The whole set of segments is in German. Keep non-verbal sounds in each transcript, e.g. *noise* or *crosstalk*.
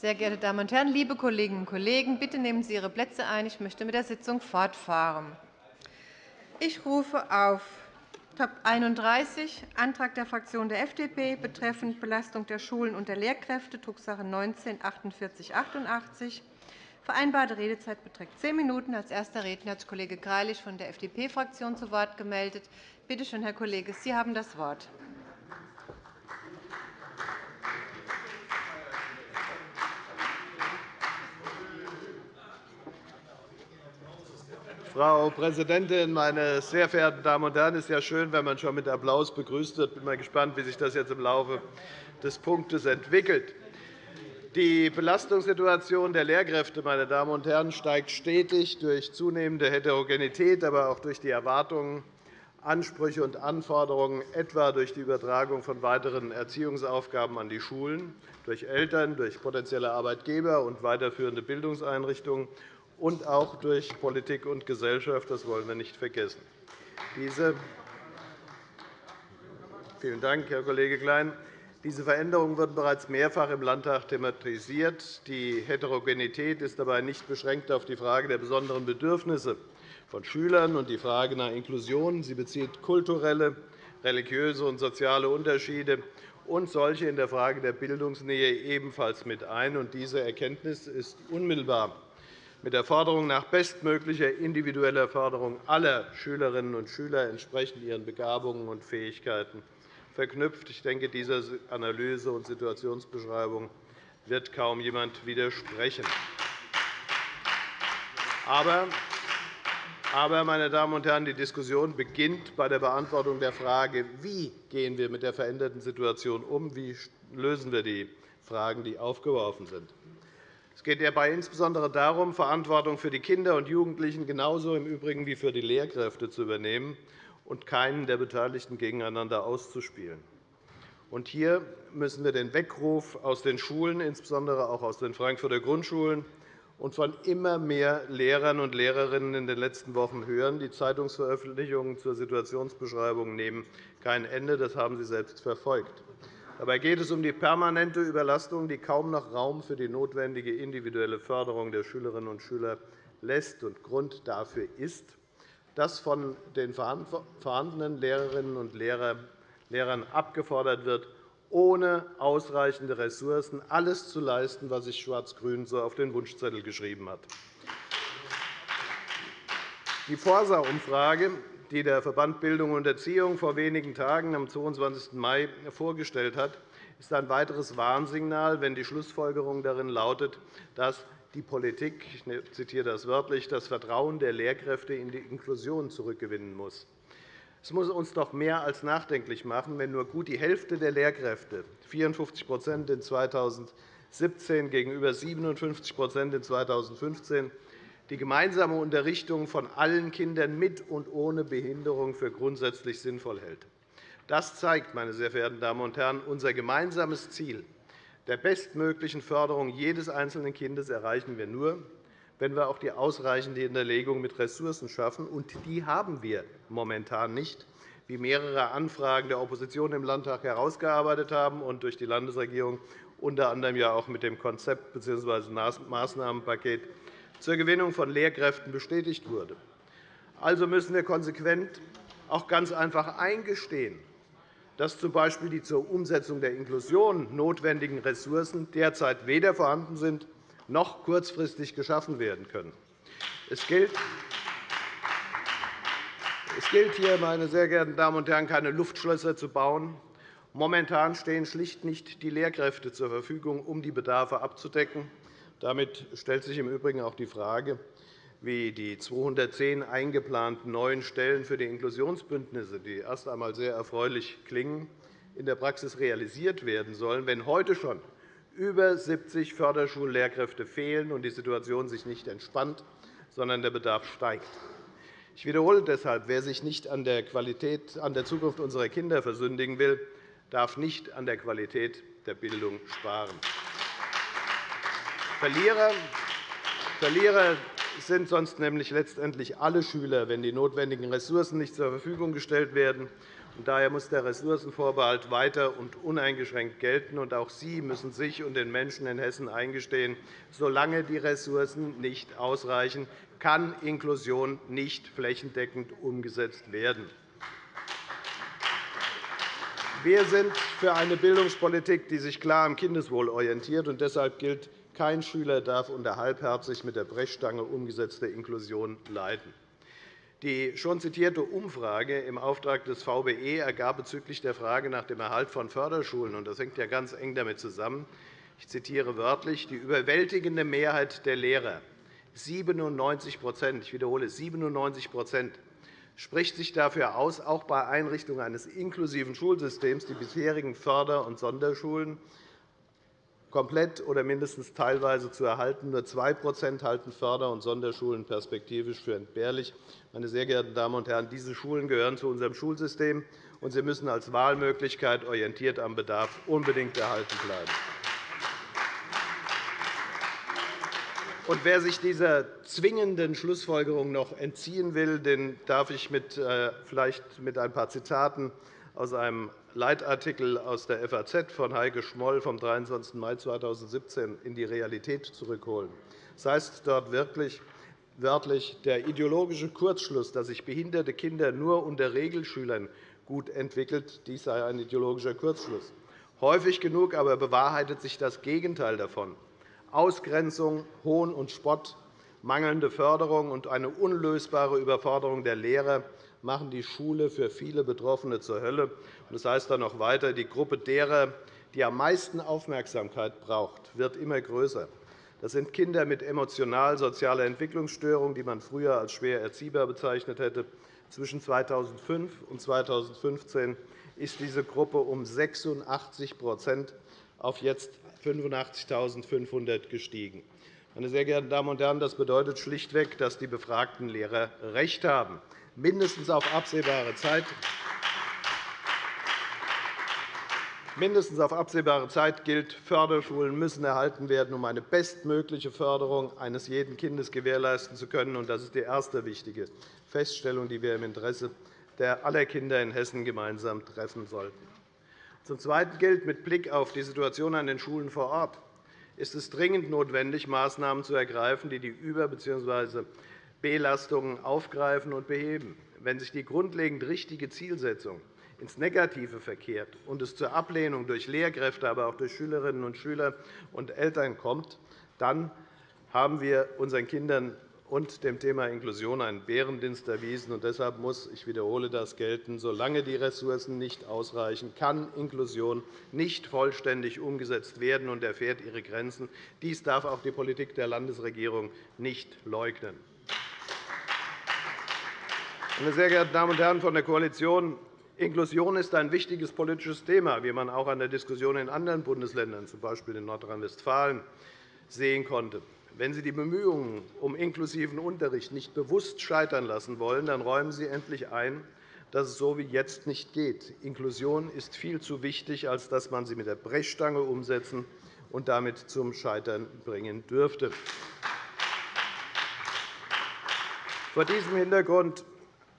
Sehr geehrte Damen und Herren, liebe Kolleginnen und Kollegen, bitte nehmen Sie Ihre Plätze ein. Ich möchte mit der Sitzung fortfahren. Ich rufe auf Top 31, Antrag der Fraktion der FDP betreffend Belastung der Schulen und der Lehrkräfte, Drucksache 19 4888. Vereinbarte Redezeit beträgt zehn Minuten. Als erster Redner hat sich Kollege Greilich von der FDP-Fraktion zu Wort gemeldet. Bitte schön, Herr Kollege, Sie haben das Wort. Frau Präsidentin, meine sehr verehrten Damen und Herren! Es ist ja schön, wenn man schon mit Applaus begrüßt wird. Ich bin mal gespannt, wie sich das jetzt im Laufe des Punktes entwickelt. Die Belastungssituation der Lehrkräfte meine Damen und Herren, steigt stetig durch zunehmende Heterogenität, aber auch durch die Erwartungen, Ansprüche und Anforderungen, etwa durch die Übertragung von weiteren Erziehungsaufgaben an die Schulen, durch Eltern, durch potenzielle Arbeitgeber und weiterführende Bildungseinrichtungen und auch durch Politik und Gesellschaft. Das wollen wir nicht vergessen. Diese Vielen Dank, Herr Kollege Klein. Diese Veränderungen wurden bereits mehrfach im Landtag thematisiert. Die Heterogenität ist dabei nicht beschränkt auf die Frage der besonderen Bedürfnisse von Schülern und die Frage nach Inklusion. Sie bezieht kulturelle, religiöse und soziale Unterschiede und solche in der Frage der Bildungsnähe ebenfalls mit ein. Diese Erkenntnis ist unmittelbar mit der Forderung nach bestmöglicher individueller Förderung aller Schülerinnen und Schüler entsprechend ihren Begabungen und Fähigkeiten verknüpft. Ich denke, dieser Analyse und Situationsbeschreibung wird kaum jemand widersprechen. Aber, aber, meine Damen und Herren, die Diskussion beginnt bei der Beantwortung der Frage, wie gehen wir mit der veränderten Situation um, wie lösen wir die Fragen, die aufgeworfen sind. Es geht dabei insbesondere darum, Verantwortung für die Kinder und Jugendlichen genauso im Übrigen wie für die Lehrkräfte zu übernehmen und keinen der Beteiligten gegeneinander auszuspielen. hier müssen wir den Weckruf aus den Schulen, insbesondere auch aus den Frankfurter Grundschulen, und von immer mehr Lehrern und Lehrerinnen in den letzten Wochen hören. Die Zeitungsveröffentlichungen zur Situationsbeschreibung nehmen kein Ende. Das haben Sie selbst verfolgt. Dabei geht es um die permanente Überlastung, die kaum noch Raum für die notwendige individuelle Förderung der Schülerinnen und Schüler lässt. Grund dafür ist, dass von den vorhandenen Lehrerinnen und Lehrern abgefordert wird, ohne ausreichende Ressourcen alles zu leisten, was sich Schwarz-Grün so auf den Wunschzettel geschrieben hat. Die Forsa-Umfrage die der Verband Bildung und Erziehung vor wenigen Tagen am 22. Mai vorgestellt hat, ist ein weiteres Warnsignal, wenn die Schlussfolgerung darin lautet, dass die Politik ich zitiere das wörtlich das Vertrauen der Lehrkräfte in die Inklusion zurückgewinnen muss. Es muss uns doch mehr als nachdenklich machen, wenn nur gut die Hälfte der Lehrkräfte 54% in 2017 gegenüber 57% in 2015 die gemeinsame Unterrichtung von allen Kindern mit und ohne Behinderung für grundsätzlich sinnvoll hält. Das zeigt, meine sehr verehrten Damen und Herren, unser gemeinsames Ziel der bestmöglichen Förderung jedes einzelnen Kindes erreichen wir nur, wenn wir auch die ausreichende Hinterlegung mit Ressourcen schaffen. Und die haben wir momentan nicht, wie mehrere Anfragen der Opposition im Landtag herausgearbeitet haben und durch die Landesregierung unter anderem ja auch mit dem Konzept bzw. Maßnahmenpaket zur Gewinnung von Lehrkräften bestätigt wurde. Also müssen wir konsequent auch ganz einfach eingestehen, dass z. B. die zur Umsetzung der Inklusion notwendigen Ressourcen derzeit weder vorhanden sind noch kurzfristig geschaffen werden können. Es gilt, es gilt hier, meine sehr geehrten Damen und Herren, keine Luftschlösser zu bauen. Momentan stehen schlicht nicht die Lehrkräfte zur Verfügung, um die Bedarfe abzudecken. Damit stellt sich im Übrigen auch die Frage, wie die 210 eingeplanten neuen Stellen für die Inklusionsbündnisse, die erst einmal sehr erfreulich klingen, in der Praxis realisiert werden sollen, wenn heute schon über 70 Förderschullehrkräfte fehlen und die Situation sich nicht entspannt, sondern der Bedarf steigt. Ich wiederhole deshalb, wer sich nicht an der, Qualität, an der Zukunft unserer Kinder versündigen will, darf nicht an der Qualität der Bildung sparen. Verlierer, Verlierer sind sonst nämlich letztendlich alle Schüler, wenn die notwendigen Ressourcen nicht zur Verfügung gestellt werden Daher muss der Ressourcenvorbehalt weiter und uneingeschränkt gelten. Auch Sie müssen sich und den Menschen in Hessen eingestehen, solange die Ressourcen nicht ausreichen, kann Inklusion nicht flächendeckend umgesetzt werden. Wir sind für eine Bildungspolitik, die sich klar am Kindeswohl orientiert. Deshalb gilt, kein Schüler darf unter halbherzig mit der Brechstange umgesetzte Inklusion leiden. Die schon zitierte Umfrage im Auftrag des VBE ergab bezüglich der Frage nach dem Erhalt von Förderschulen, und das hängt ja ganz eng damit zusammen, ich zitiere wörtlich, die überwältigende Mehrheit der Lehrer, 97 ich wiederhole 97% spricht sich dafür aus, auch bei Einrichtung eines inklusiven Schulsystems die bisherigen Förder- und Sonderschulen komplett oder mindestens teilweise zu erhalten. Nur 2% halten Förder- und Sonderschulen perspektivisch für entbehrlich. Meine sehr geehrten Damen und Herren, diese Schulen gehören zu unserem Schulsystem, und sie müssen als Wahlmöglichkeit orientiert am Bedarf unbedingt erhalten bleiben. Und wer sich dieser zwingenden Schlussfolgerung noch entziehen will, den darf ich mit, äh, vielleicht mit ein paar Zitaten aus einem Leitartikel aus der FAZ von Heike Schmoll vom 23. Mai 2017 in die Realität zurückholen. Das heißt dort wirklich, wörtlich, der ideologische Kurzschluss, dass sich behinderte Kinder nur unter Regelschülern gut entwickelt, dies sei ein ideologischer Kurzschluss. Häufig genug aber bewahrheitet sich das Gegenteil davon. Ausgrenzung, Hohn und Spott, mangelnde Förderung und eine unlösbare Überforderung der Lehrer machen die Schule für viele Betroffene zur Hölle. Das heißt dann noch weiter, die Gruppe derer, die am meisten Aufmerksamkeit braucht, wird immer größer. Das sind Kinder mit emotional-sozialer Entwicklungsstörung, die man früher als schwer erziehbar bezeichnet hätte. Zwischen 2005 und 2015 ist diese Gruppe um 86% auf jetzt 85.500 gestiegen. Meine sehr geehrten Damen und Herren, das bedeutet schlichtweg, dass die befragten Lehrer recht haben. Mindestens auf absehbare Zeit Mindestens auf absehbare Zeit gilt, Förderschulen müssen erhalten werden, um eine bestmögliche Förderung eines jeden Kindes gewährleisten zu können. Das ist die erste wichtige Feststellung, die wir im Interesse aller Kinder in Hessen gemeinsam treffen sollten. Zum Zweiten gilt mit Blick auf die Situation an den Schulen vor Ort ist es dringend notwendig, Maßnahmen zu ergreifen, die die Über- bzw. Belastungen aufgreifen und beheben. Wenn sich die grundlegend richtige Zielsetzung ins Negative verkehrt und es zur Ablehnung durch Lehrkräfte, aber auch durch Schülerinnen und Schüler und Eltern kommt, dann haben wir unseren Kindern und dem Thema Inklusion einen Bärendienst erwiesen. Und deshalb muss, ich wiederhole das, gelten, solange die Ressourcen nicht ausreichen, kann Inklusion nicht vollständig umgesetzt werden und erfährt ihre Grenzen. Dies darf auch die Politik der Landesregierung nicht leugnen. Meine sehr geehrten Damen und Herren von der Koalition, Inklusion ist ein wichtiges politisches Thema, wie man auch an der Diskussion in anderen Bundesländern, z. B. in Nordrhein-Westfalen, sehen konnte. Wenn Sie die Bemühungen um inklusiven Unterricht nicht bewusst scheitern lassen wollen, dann räumen Sie endlich ein, dass es so wie jetzt nicht geht. Inklusion ist viel zu wichtig, als dass man sie mit der Brechstange umsetzen und damit zum Scheitern bringen dürfte. Vor diesem Hintergrund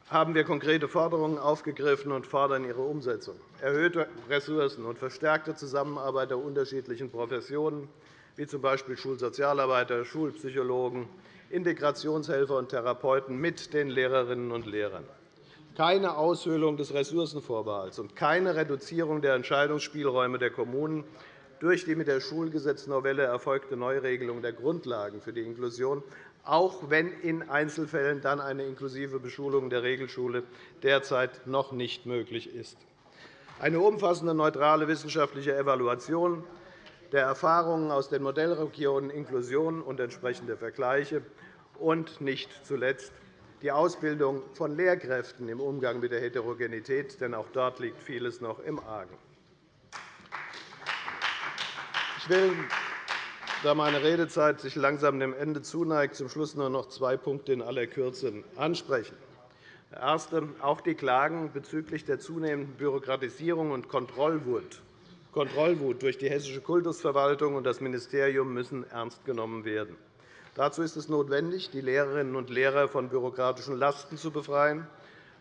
haben wir konkrete Forderungen aufgegriffen und fordern ihre Umsetzung. Erhöhte Ressourcen und verstärkte Zusammenarbeit der unterschiedlichen Professionen, wie z. B. Schulsozialarbeiter, Schulpsychologen, Integrationshelfer und Therapeuten mit den Lehrerinnen und Lehrern. Keine Aushöhlung des Ressourcenvorbehalts und keine Reduzierung der Entscheidungsspielräume der Kommunen durch die mit der Schulgesetznovelle erfolgte Neuregelung der Grundlagen für die Inklusion, auch wenn in Einzelfällen dann eine inklusive Beschulung der Regelschule derzeit noch nicht möglich ist. Eine umfassende neutrale wissenschaftliche Evaluation der Erfahrungen aus den Modellregionen Inklusion und entsprechende Vergleiche und nicht zuletzt die Ausbildung von Lehrkräften im Umgang mit der Heterogenität, denn auch dort liegt vieles noch im Argen. Ich will, da meine Redezeit sich langsam dem Ende zuneigt, zum Schluss nur noch zwei Punkte in aller Kürze ansprechen. Der erste. Auch die Klagen bezüglich der zunehmenden Bürokratisierung und Kontrollwut Kontrollwut durch die Hessische Kultusverwaltung und das Ministerium müssen ernst genommen werden. Dazu ist es notwendig, die Lehrerinnen und Lehrer von bürokratischen Lasten zu befreien.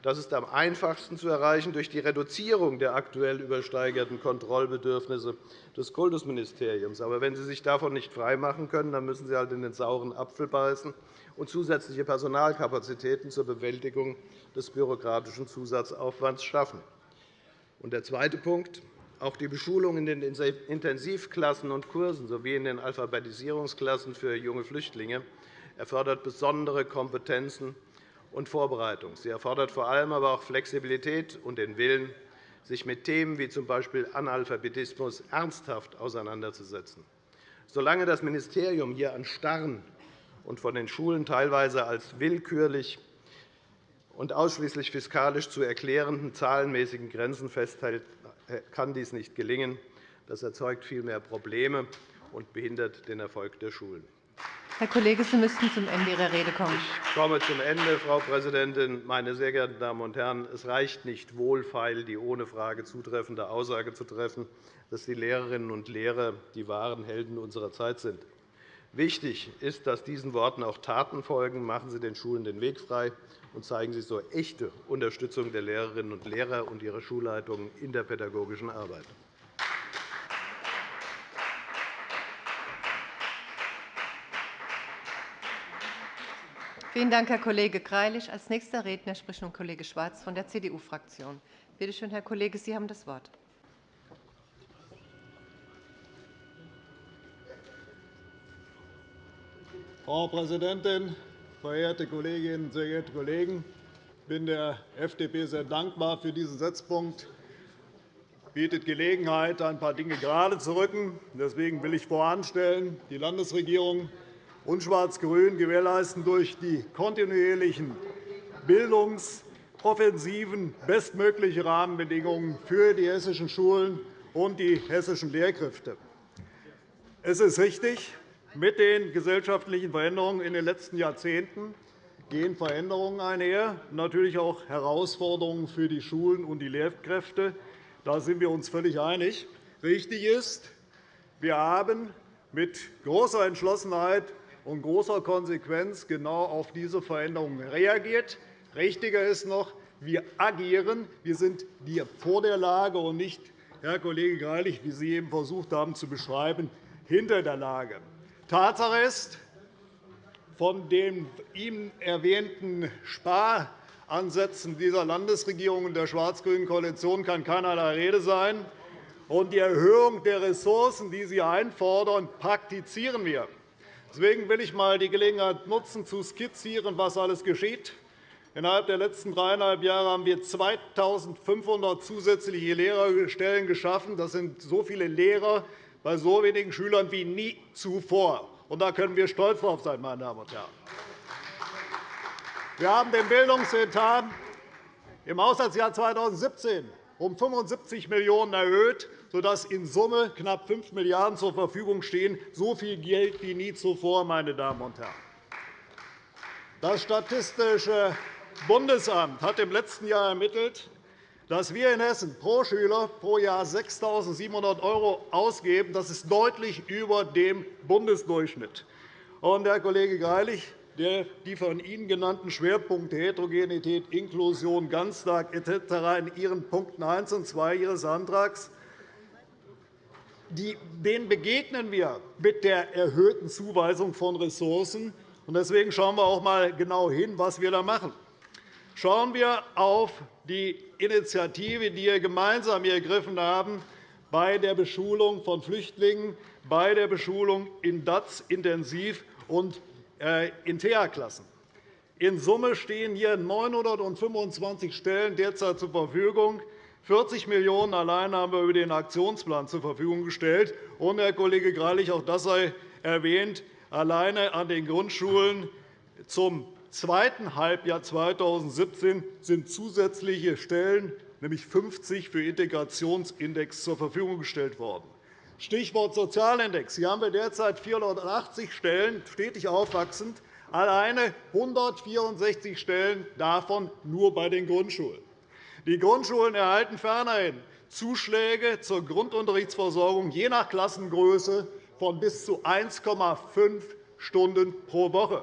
Das ist am einfachsten zu erreichen durch die Reduzierung der aktuell übersteigerten Kontrollbedürfnisse des Kultusministeriums. Aber wenn Sie sich davon nicht freimachen können, dann müssen Sie halt in den sauren Apfel beißen und zusätzliche Personalkapazitäten zur Bewältigung des bürokratischen Zusatzaufwands schaffen. Der zweite Punkt. Auch die Beschulung in den Intensivklassen und Kursen sowie in den Alphabetisierungsklassen für junge Flüchtlinge erfordert besondere Kompetenzen und Vorbereitung. Sie erfordert vor allem aber auch Flexibilität und den Willen, sich mit Themen wie z. B. Analphabetismus ernsthaft auseinanderzusetzen. Solange das Ministerium hier an starren und von den Schulen teilweise als willkürlich und ausschließlich fiskalisch zu erklärenden zahlenmäßigen Grenzen festhält, kann dies nicht gelingen. Das erzeugt vielmehr Probleme und behindert den Erfolg der Schulen. Herr Kollege, Sie müssten zum Ende Ihrer Rede kommen. Ich komme zum Ende, Frau Präsidentin. Meine sehr geehrten Damen und Herren, es reicht nicht wohlfeil, die ohne Frage zutreffende Aussage zu treffen, dass die Lehrerinnen und Lehrer die wahren Helden unserer Zeit sind. Wichtig ist, dass diesen Worten auch Taten folgen. Machen Sie den Schulen den Weg frei und zeigen Sie so echte Unterstützung der Lehrerinnen und Lehrer und ihrer Schulleitungen in der pädagogischen Arbeit. Vielen Dank, Herr Kollege Greilich. Als nächster Redner spricht nun Kollege Schwarz von der CDU-Fraktion. Bitte schön, Herr Kollege, Sie haben das Wort. Frau Präsidentin, verehrte Kolleginnen, sehr geehrte Kollegen! Ich bin der FDP sehr dankbar für diesen Setzpunkt. Es bietet Gelegenheit, ein paar Dinge gerade zu rücken. Deswegen will ich voranstellen, die Landesregierung und Schwarz-Grün gewährleisten durch die kontinuierlichen Bildungsoffensiven bestmögliche Rahmenbedingungen für die hessischen Schulen und die hessischen Lehrkräfte. Es ist richtig, mit den gesellschaftlichen Veränderungen in den letzten Jahrzehnten gehen Veränderungen einher, natürlich auch Herausforderungen für die Schulen und die Lehrkräfte. Da sind wir uns völlig einig. Richtig ist, wir haben mit großer Entschlossenheit und großer Konsequenz genau auf diese Veränderungen reagiert. Richtiger ist noch, wir agieren. Wir sind vor der Lage und nicht, Herr Kollege Greilich, wie Sie eben versucht haben zu beschreiben, hinter der Lage. Tatsache ist, von den ihm erwähnten Sparansätzen dieser Landesregierung und der schwarz-grünen Koalition kann keinerlei Rede sein. die Erhöhung der Ressourcen, die Sie einfordern, praktizieren wir. Deswegen will ich einmal die Gelegenheit nutzen, zu skizzieren, was alles geschieht. Innerhalb der letzten dreieinhalb Jahre haben wir 2.500 zusätzliche Lehrerstellen geschaffen. Das sind so viele Lehrer bei so wenigen Schülern wie nie zuvor. Und da können wir stolz darauf sein, meine Damen und Herren. Wir haben den Bildungsetat im Haushaltsjahr 2017 um 75 Millionen € erhöht sodass in Summe knapp 5 Milliarden € zur Verfügung stehen, so viel Geld wie nie zuvor. Meine Damen und Herren. Das Statistische Bundesamt hat im letzten Jahr ermittelt, dass wir in Hessen pro Schüler pro Jahr 6.700 € ausgeben. Das ist deutlich über dem Bundesdurchschnitt. Und, Herr Kollege Greilich, die von Ihnen genannten Schwerpunkte Heterogenität, Inklusion, Ganztag etc. in Ihren Punkten 1 und 2 Ihres Antrags denen begegnen wir mit der erhöhten Zuweisung von Ressourcen. Deswegen schauen wir auch einmal genau hin, was wir da machen. Schauen wir auf die Initiative, die wir gemeinsam ergriffen haben bei der Beschulung von Flüchtlingen, bei der Beschulung in DATS intensiv und in TH-Klassen. In Summe stehen hier 925 Stellen derzeit zur Verfügung. 40 Millionen € allein haben wir über den Aktionsplan zur Verfügung gestellt. Und, Herr Kollege Greilich, auch das sei erwähnt, alleine an den Grundschulen zum zweiten Halbjahr 2017 sind zusätzliche Stellen, nämlich 50 für Integrationsindex, zur Verfügung gestellt worden. Stichwort Sozialindex. Hier haben wir derzeit 480 Stellen, stetig aufwachsend, alleine 164 Stellen davon nur bei den Grundschulen. Die Grundschulen erhalten fernerhin Zuschläge zur Grundunterrichtsversorgung je nach Klassengröße von bis zu 1,5 Stunden pro Woche.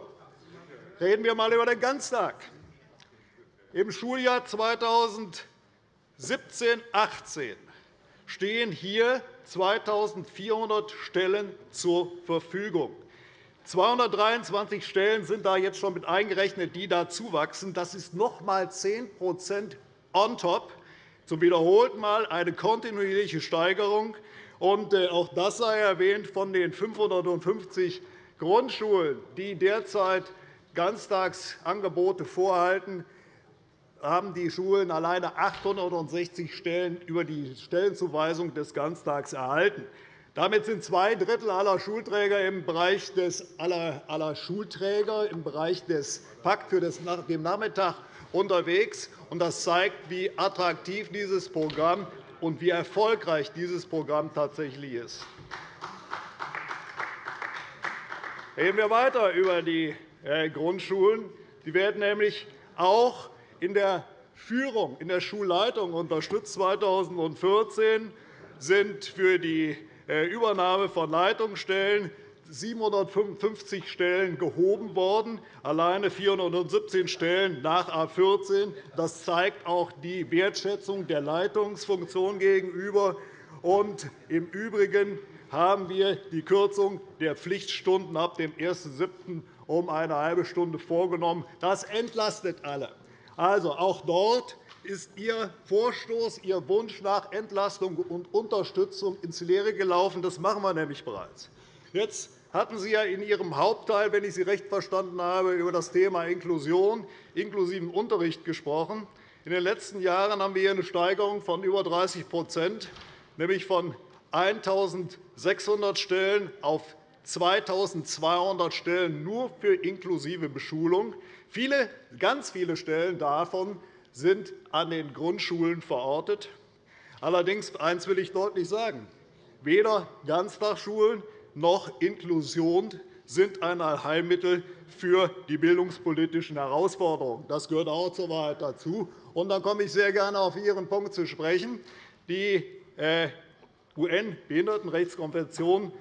Reden wir einmal über den Ganztag. Im Schuljahr 2017-18 stehen hier 2.400 Stellen zur Verfügung. 223 Stellen sind da jetzt schon mit eingerechnet, die dazuwachsen. Das ist noch einmal 10% on top. Zum wiederholten Mal eine kontinuierliche Steigerung. Äh, auch das sei erwähnt von den 550 Grundschulen, die derzeit Ganztagsangebote vorhalten, haben die Schulen alleine 860 Stellen über die Stellenzuweisung des Ganztags erhalten. Damit sind zwei Drittel aller Schulträger im Bereich des aller, aller Schulträger im Bereich des Pakt für den Nachmittag unterwegs. Das zeigt, wie attraktiv dieses Programm und wie erfolgreich dieses Programm tatsächlich ist. Reden wir weiter über die äh, Grundschulen. Die werden nämlich auch in der Führung, in der Schulleitung unterstützt. 2014 sind für die äh, Übernahme von Leitungsstellen 755 Stellen gehoben worden, alleine 417 Stellen nach A 14. Das zeigt auch die Wertschätzung der Leitungsfunktion gegenüber. Und Im Übrigen haben wir die Kürzung der Pflichtstunden ab dem 1.7. um eine halbe Stunde vorgenommen. Das entlastet alle. Also, auch dort ist Ihr Vorstoß, Ihr Wunsch nach Entlastung und Unterstützung ins Leere gelaufen. Das machen wir nämlich bereits. Jetzt hatten Sie ja in Ihrem Hauptteil, wenn ich Sie recht verstanden habe, über das Thema Inklusion, inklusiven Unterricht gesprochen. In den letzten Jahren haben wir hier eine Steigerung von über 30% nämlich von 1.600 Stellen auf 2.200 Stellen nur für inklusive Beschulung. Viele, ganz viele Stellen davon sind an den Grundschulen verortet. Allerdings eines will ich deutlich sagen. Weder Ganztagsschulen noch Inklusion sind ein Allheilmittel für die bildungspolitischen Herausforderungen. Das gehört auch zur Wahrheit dazu. Und dann komme ich sehr gerne auf Ihren Punkt zu sprechen. Die äh, UN-Behindertenrechtskonvention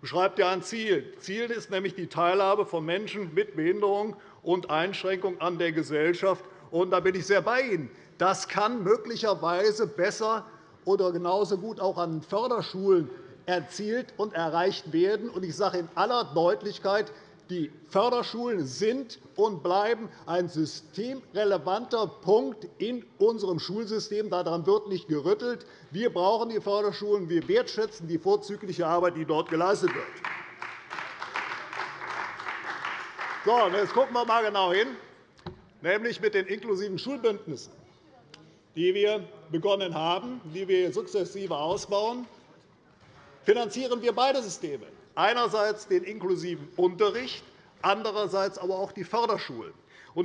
beschreibt ja ein Ziel. Ziel ist nämlich die Teilhabe von Menschen mit Behinderung und Einschränkung an der Gesellschaft. Und da bin ich sehr bei Ihnen. Das kann möglicherweise besser oder genauso gut auch an Förderschulen erzielt und erreicht werden. Ich sage in aller Deutlichkeit, die Förderschulen sind und bleiben ein systemrelevanter Punkt in unserem Schulsystem. Daran wird nicht gerüttelt. Wir brauchen die Förderschulen. Wir wertschätzen die vorzügliche Arbeit, die dort geleistet wird. So, jetzt schauen wir einmal genau hin, nämlich mit den inklusiven Schulbündnissen, die wir begonnen haben, die wir sukzessive ausbauen finanzieren wir beide Systeme, einerseits den inklusiven Unterricht, andererseits aber auch die Förderschulen.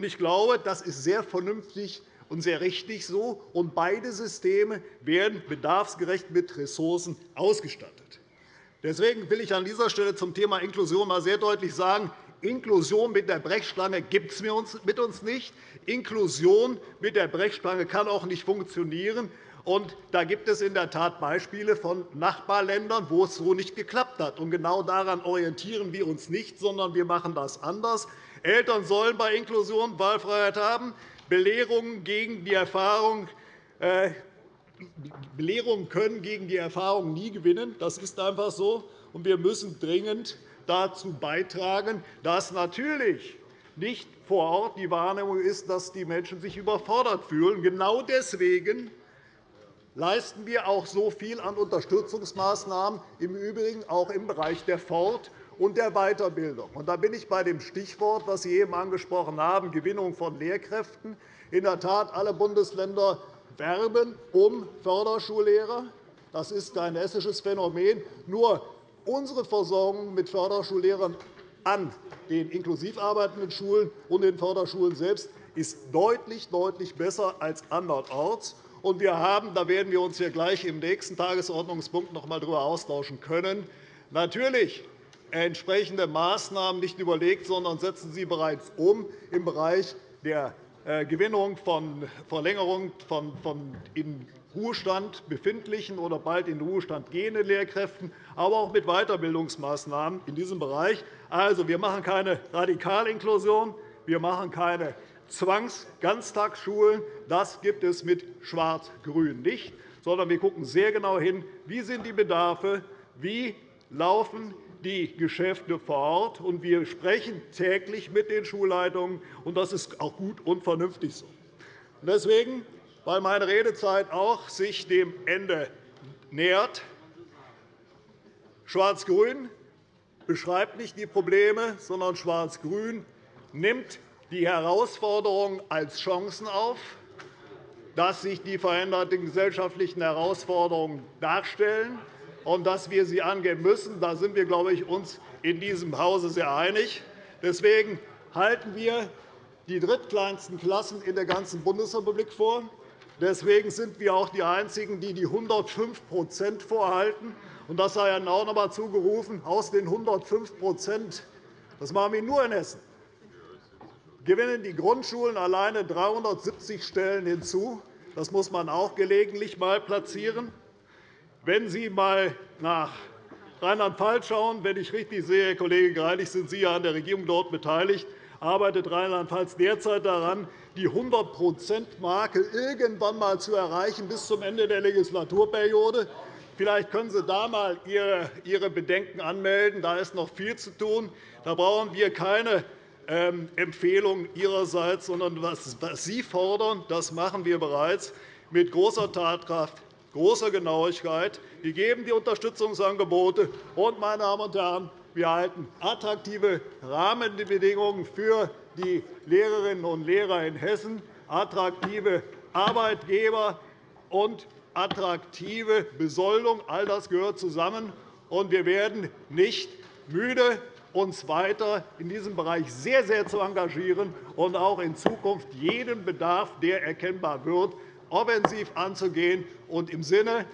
Ich glaube, das ist sehr vernünftig und sehr richtig so, und beide Systeme werden bedarfsgerecht mit Ressourcen ausgestattet. Deswegen will ich an dieser Stelle zum Thema Inklusion einmal sehr deutlich sagen, Inklusion mit der Brechstange gibt es mit uns nicht. Inklusion mit der Brechstange kann auch nicht funktionieren. Und da gibt es in der Tat Beispiele von Nachbarländern, wo es so nicht geklappt hat. Und genau daran orientieren wir uns nicht, sondern wir machen das anders. Eltern sollen bei Inklusion Wahlfreiheit haben. Belehrungen, gegen die Erfahrung, äh, Belehrungen können gegen die Erfahrung nie gewinnen. Das ist einfach so. Und wir müssen dringend dazu beitragen, dass natürlich nicht vor Ort die Wahrnehmung ist, dass die Menschen sich überfordert fühlen. Genau deswegen leisten wir auch so viel an Unterstützungsmaßnahmen, im Übrigen auch im Bereich der Fort- und der Weiterbildung. da bin ich bei dem Stichwort, das Sie eben angesprochen haben, Gewinnung von Lehrkräften. In der Tat, alle Bundesländer werben um Förderschullehrer. Das ist kein hessisches Phänomen. Nur unsere Versorgung mit Förderschullehrern an den inklusiv arbeitenden Schulen und den Förderschulen selbst ist deutlich, deutlich besser als andernorts. Und wir haben, da werden wir uns hier gleich im nächsten Tagesordnungspunkt noch einmal darüber austauschen können, natürlich entsprechende Maßnahmen nicht überlegt, sondern setzen sie bereits um im Bereich der äh, Gewinnung von Verlängerung von in Ruhestand befindlichen oder bald in Ruhestand gehenden Lehrkräften, aber auch mit Weiterbildungsmaßnahmen in diesem Bereich. Also, wir machen keine Radikalinklusion, wir machen keine Zwangsganztagsschulen. Das gibt es mit Schwarz-Grün nicht, sondern wir schauen sehr genau hin, wie sind die Bedarfe, wie laufen die Geschäfte vor Ort. Und wir sprechen täglich mit den Schulleitungen, und das ist auch gut und vernünftig so. Deswegen, weil meine Redezeit auch sich dem Ende nähert, Schwarz-Grün beschreibt nicht die Probleme, sondern Schwarz-Grün nimmt die Herausforderungen als Chancen auf, dass sich die veränderten gesellschaftlichen Herausforderungen darstellen und dass wir sie angehen müssen. Da sind wir, glaube ich, uns in diesem Hause sehr einig. Deswegen halten wir die drittkleinsten Klassen in der ganzen Bundesrepublik vor. Deswegen sind wir auch die Einzigen, die die 105% vorhalten. Und das sei Ihnen auch noch einmal zugerufen. Aus den 105% das machen wir nur in Hessen, gewinnen die Grundschulen alleine 370 Stellen hinzu. Das muss man auch gelegentlich einmal platzieren. Wenn Sie einmal nach Rheinland-Pfalz schauen, wenn ich richtig sehe, Herr Kollege Greilich, sind Sie ja an der Regierung dort beteiligt, arbeitet Rheinland-Pfalz derzeit daran, die 100-%-Marke irgendwann einmal zu erreichen bis zum Ende der Legislaturperiode. Vielleicht können Sie da einmal Ihre Bedenken anmelden. Da ist noch viel zu tun. Da brauchen wir keine Empfehlung Ihrerseits, sondern was Sie fordern, das machen wir bereits mit großer Tatkraft, großer Genauigkeit. Wir geben die Unterstützungsangebote. Und, meine Damen und Herren, wir halten attraktive Rahmenbedingungen für die Lehrerinnen und Lehrer in Hessen, attraktive Arbeitgeber und attraktive Besoldung. All das gehört zusammen. Und wir werden nicht müde, uns weiter in diesem Bereich sehr, sehr zu engagieren und auch in Zukunft jeden Bedarf, der erkennbar wird, offensiv anzugehen und im Sinne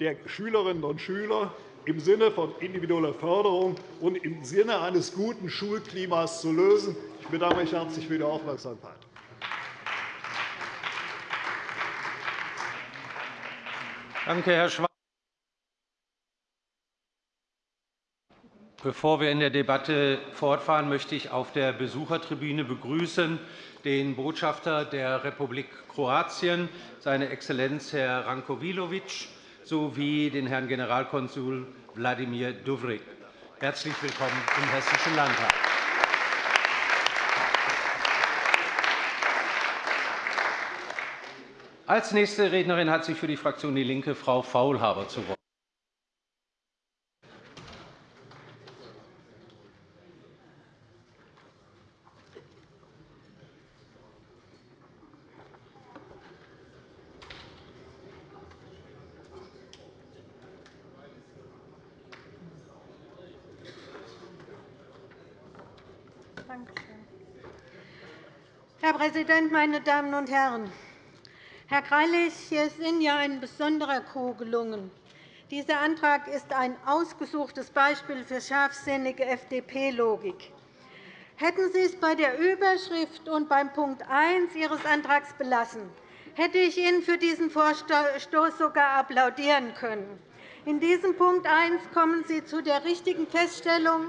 der Schülerinnen und Schüler, im Sinne von individueller Förderung und im Sinne eines guten Schulklimas zu lösen. Ich bedanke mich herzlich für die Aufmerksamkeit. Danke, Herr Schwarz. Bevor wir in der Debatte fortfahren, möchte ich auf der Besuchertribüne begrüßen den Botschafter der Republik Kroatien, seine Exzellenz Herr Rankovilovic, sowie den Herrn Generalkonsul Wladimir Duvrik. Herzlich willkommen im Hessischen Landtag. Als nächste Rednerin hat sich für die Fraktion DIE LINKE Frau Faulhaber zu Wort. Herr Präsident, meine Damen und Herren! Herr Greilich, hier ist Ihnen ja ein besonderer Coup gelungen. Dieser Antrag ist ein ausgesuchtes Beispiel für scharfsinnige FDP-Logik. Hätten Sie es bei der Überschrift und beim Punkt 1 Ihres Antrags belassen, hätte ich Ihnen für diesen Vorstoß sogar applaudieren können. In diesem Punkt 1 kommen Sie zu der richtigen Feststellung,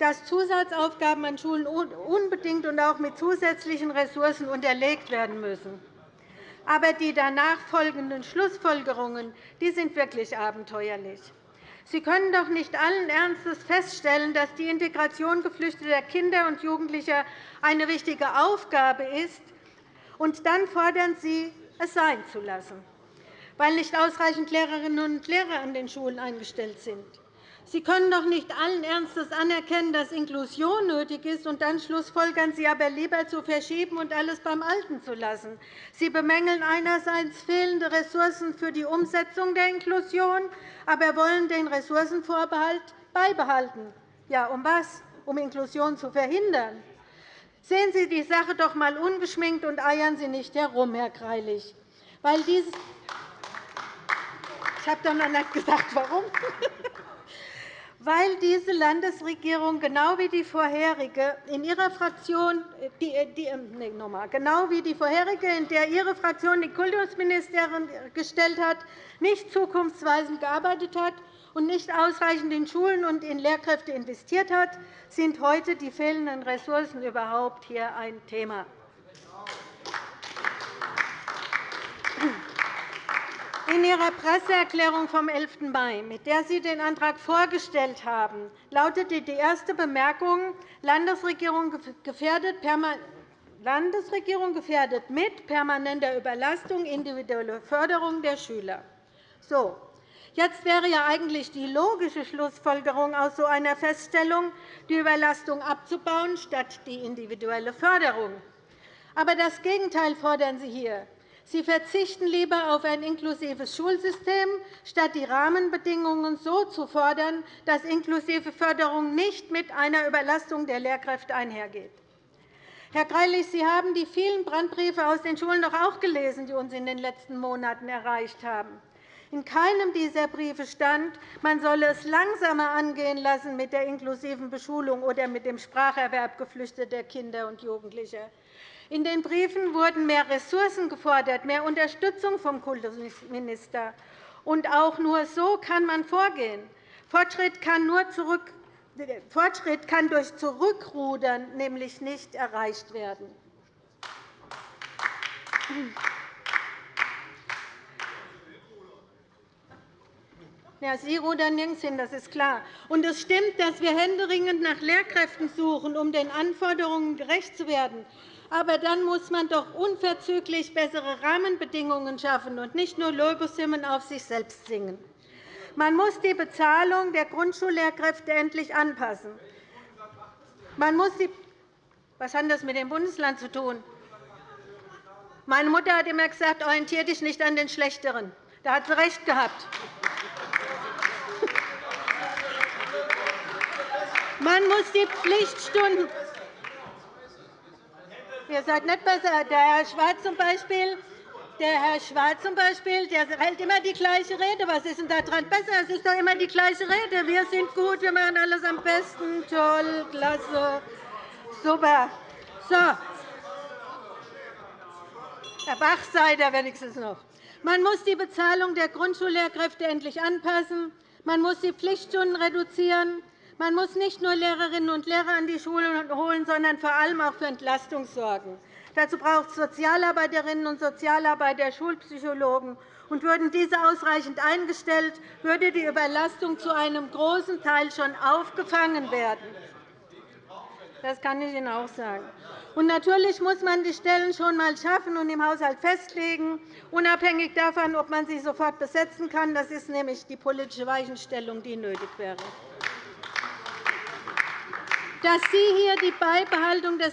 dass Zusatzaufgaben an Schulen unbedingt und auch mit zusätzlichen Ressourcen unterlegt werden müssen. Aber die danach folgenden Schlussfolgerungen die sind wirklich abenteuerlich. Sie können doch nicht allen Ernstes feststellen, dass die Integration geflüchteter Kinder und Jugendlicher eine wichtige Aufgabe ist, und dann fordern Sie, es sein zu lassen, weil nicht ausreichend Lehrerinnen und Lehrer an den Schulen eingestellt sind. Sie können doch nicht allen Ernstes anerkennen, dass Inklusion nötig ist, und dann schlussfolgern Sie aber lieber zu verschieben und alles beim Alten zu lassen. Sie bemängeln einerseits fehlende Ressourcen für die Umsetzung der Inklusion, aber wollen den Ressourcenvorbehalt beibehalten. Ja, um was? Um Inklusion zu verhindern. Sehen Sie die Sache doch einmal ungeschminkt und eiern Sie nicht herum, Herr Greilich. Weil dieses ich habe doch noch nicht gesagt, warum *laughs* weil diese Landesregierung genau wie die vorherige in ihrer Fraktion, die, die, nee, nochmal, genau wie die vorherige, in der Ihre Fraktion die Kultusministerin gestellt hat, nicht zukunftsweisend gearbeitet hat und nicht ausreichend in Schulen und in Lehrkräfte investiert hat, sind heute die fehlenden Ressourcen überhaupt hier ein Thema. In Ihrer Presseerklärung vom 11. Mai, mit der Sie den Antrag vorgestellt haben, lautete die erste Bemerkung, Landesregierung gefährdet Landesregierung gefährdet mit permanenter Überlastung individuelle Förderung der Schüler. So, jetzt wäre ja eigentlich die logische Schlussfolgerung aus so einer Feststellung, die Überlastung abzubauen statt die individuelle Förderung. Aber das Gegenteil fordern Sie hier. Sie verzichten lieber auf ein inklusives Schulsystem, statt die Rahmenbedingungen so zu fordern, dass inklusive Förderung nicht mit einer Überlastung der Lehrkräfte einhergeht. Herr Greilich, Sie haben die vielen Brandbriefe aus den Schulen doch auch gelesen, die uns in den letzten Monaten erreicht haben. In keinem dieser Briefe stand, man solle es langsamer angehen lassen mit der inklusiven Beschulung oder mit dem Spracherwerb geflüchteter Kinder und Jugendlicher. In den Briefen wurden mehr Ressourcen gefordert, mehr Unterstützung vom Kultusminister. Und auch nur so kann man vorgehen. Fortschritt kann, nur zurück, Fortschritt kann durch Zurückrudern nämlich nicht erreicht werden. Ja, Sie rudern nirgends hin, das ist klar. Und es stimmt, dass wir händeringend nach Lehrkräften suchen, um den Anforderungen gerecht zu werden. Aber dann muss man doch unverzüglich bessere Rahmenbedingungen schaffen und nicht nur Lobeshymnen auf sich selbst singen. Man muss die Bezahlung der Grundschullehrkräfte endlich anpassen. Man muss die Was hat das mit dem Bundesland zu tun? Meine Mutter hat immer gesagt, orientiere dich nicht an den Schlechteren. Da hat sie recht gehabt. Man muss die Pflichtstunden Ihr seid nicht besser. Der Herr Schwarz zum Beispiel, der Herr Schwarz zum Beispiel, der hält immer die gleiche Rede. Was ist denn daran besser? Es ist doch immer die gleiche Rede. Wir sind gut, wir machen alles am besten. Toll, klasse, super. So. Herr Bach seid ihr wenigstens noch. Man muss die Bezahlung der Grundschullehrkräfte endlich anpassen. Man muss die Pflichtstunden reduzieren. Man muss nicht nur Lehrerinnen und Lehrer an die Schulen holen, sondern vor allem auch für Entlastung sorgen. Dazu braucht es Sozialarbeiterinnen und Sozialarbeiter, Schulpsychologen. Und würden diese ausreichend eingestellt, würde die Überlastung zu einem großen Teil schon aufgefangen werden. Das kann ich Ihnen auch sagen. Und natürlich muss man die Stellen schon einmal schaffen und im Haushalt festlegen, unabhängig davon, ob man sie sofort besetzen kann. Das ist nämlich die politische Weichenstellung, die nötig wäre. Dass Sie hier die Beibehaltung des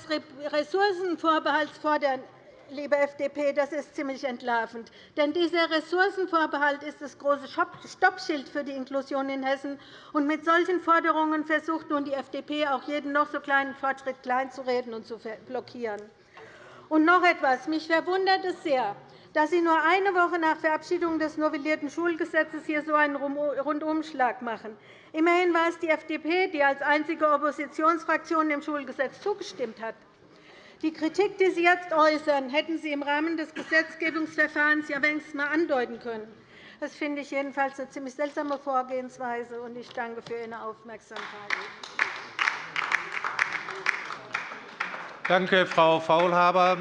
Ressourcenvorbehalts fordern, liebe FDP, das ist ziemlich entlarvend. Denn dieser Ressourcenvorbehalt ist das große Stoppschild für die Inklusion in Hessen. Und mit solchen Forderungen versucht nun die FDP, auch jeden noch so kleinen Fortschritt kleinzureden und zu blockieren. Und noch etwas. Mich verwundert es sehr, dass Sie nur eine Woche nach Verabschiedung des novellierten Schulgesetzes hier so einen Rundumschlag machen. Immerhin war es die FDP, die als einzige Oppositionsfraktion dem Schulgesetz zugestimmt hat. Die Kritik, die Sie jetzt äußern, hätten Sie im Rahmen des Gesetzgebungsverfahrens ja wenigstens einmal andeuten können. Das finde ich jedenfalls eine ziemlich seltsame Vorgehensweise, und ich danke für Ihre Aufmerksamkeit. Danke, Frau Faulhaber.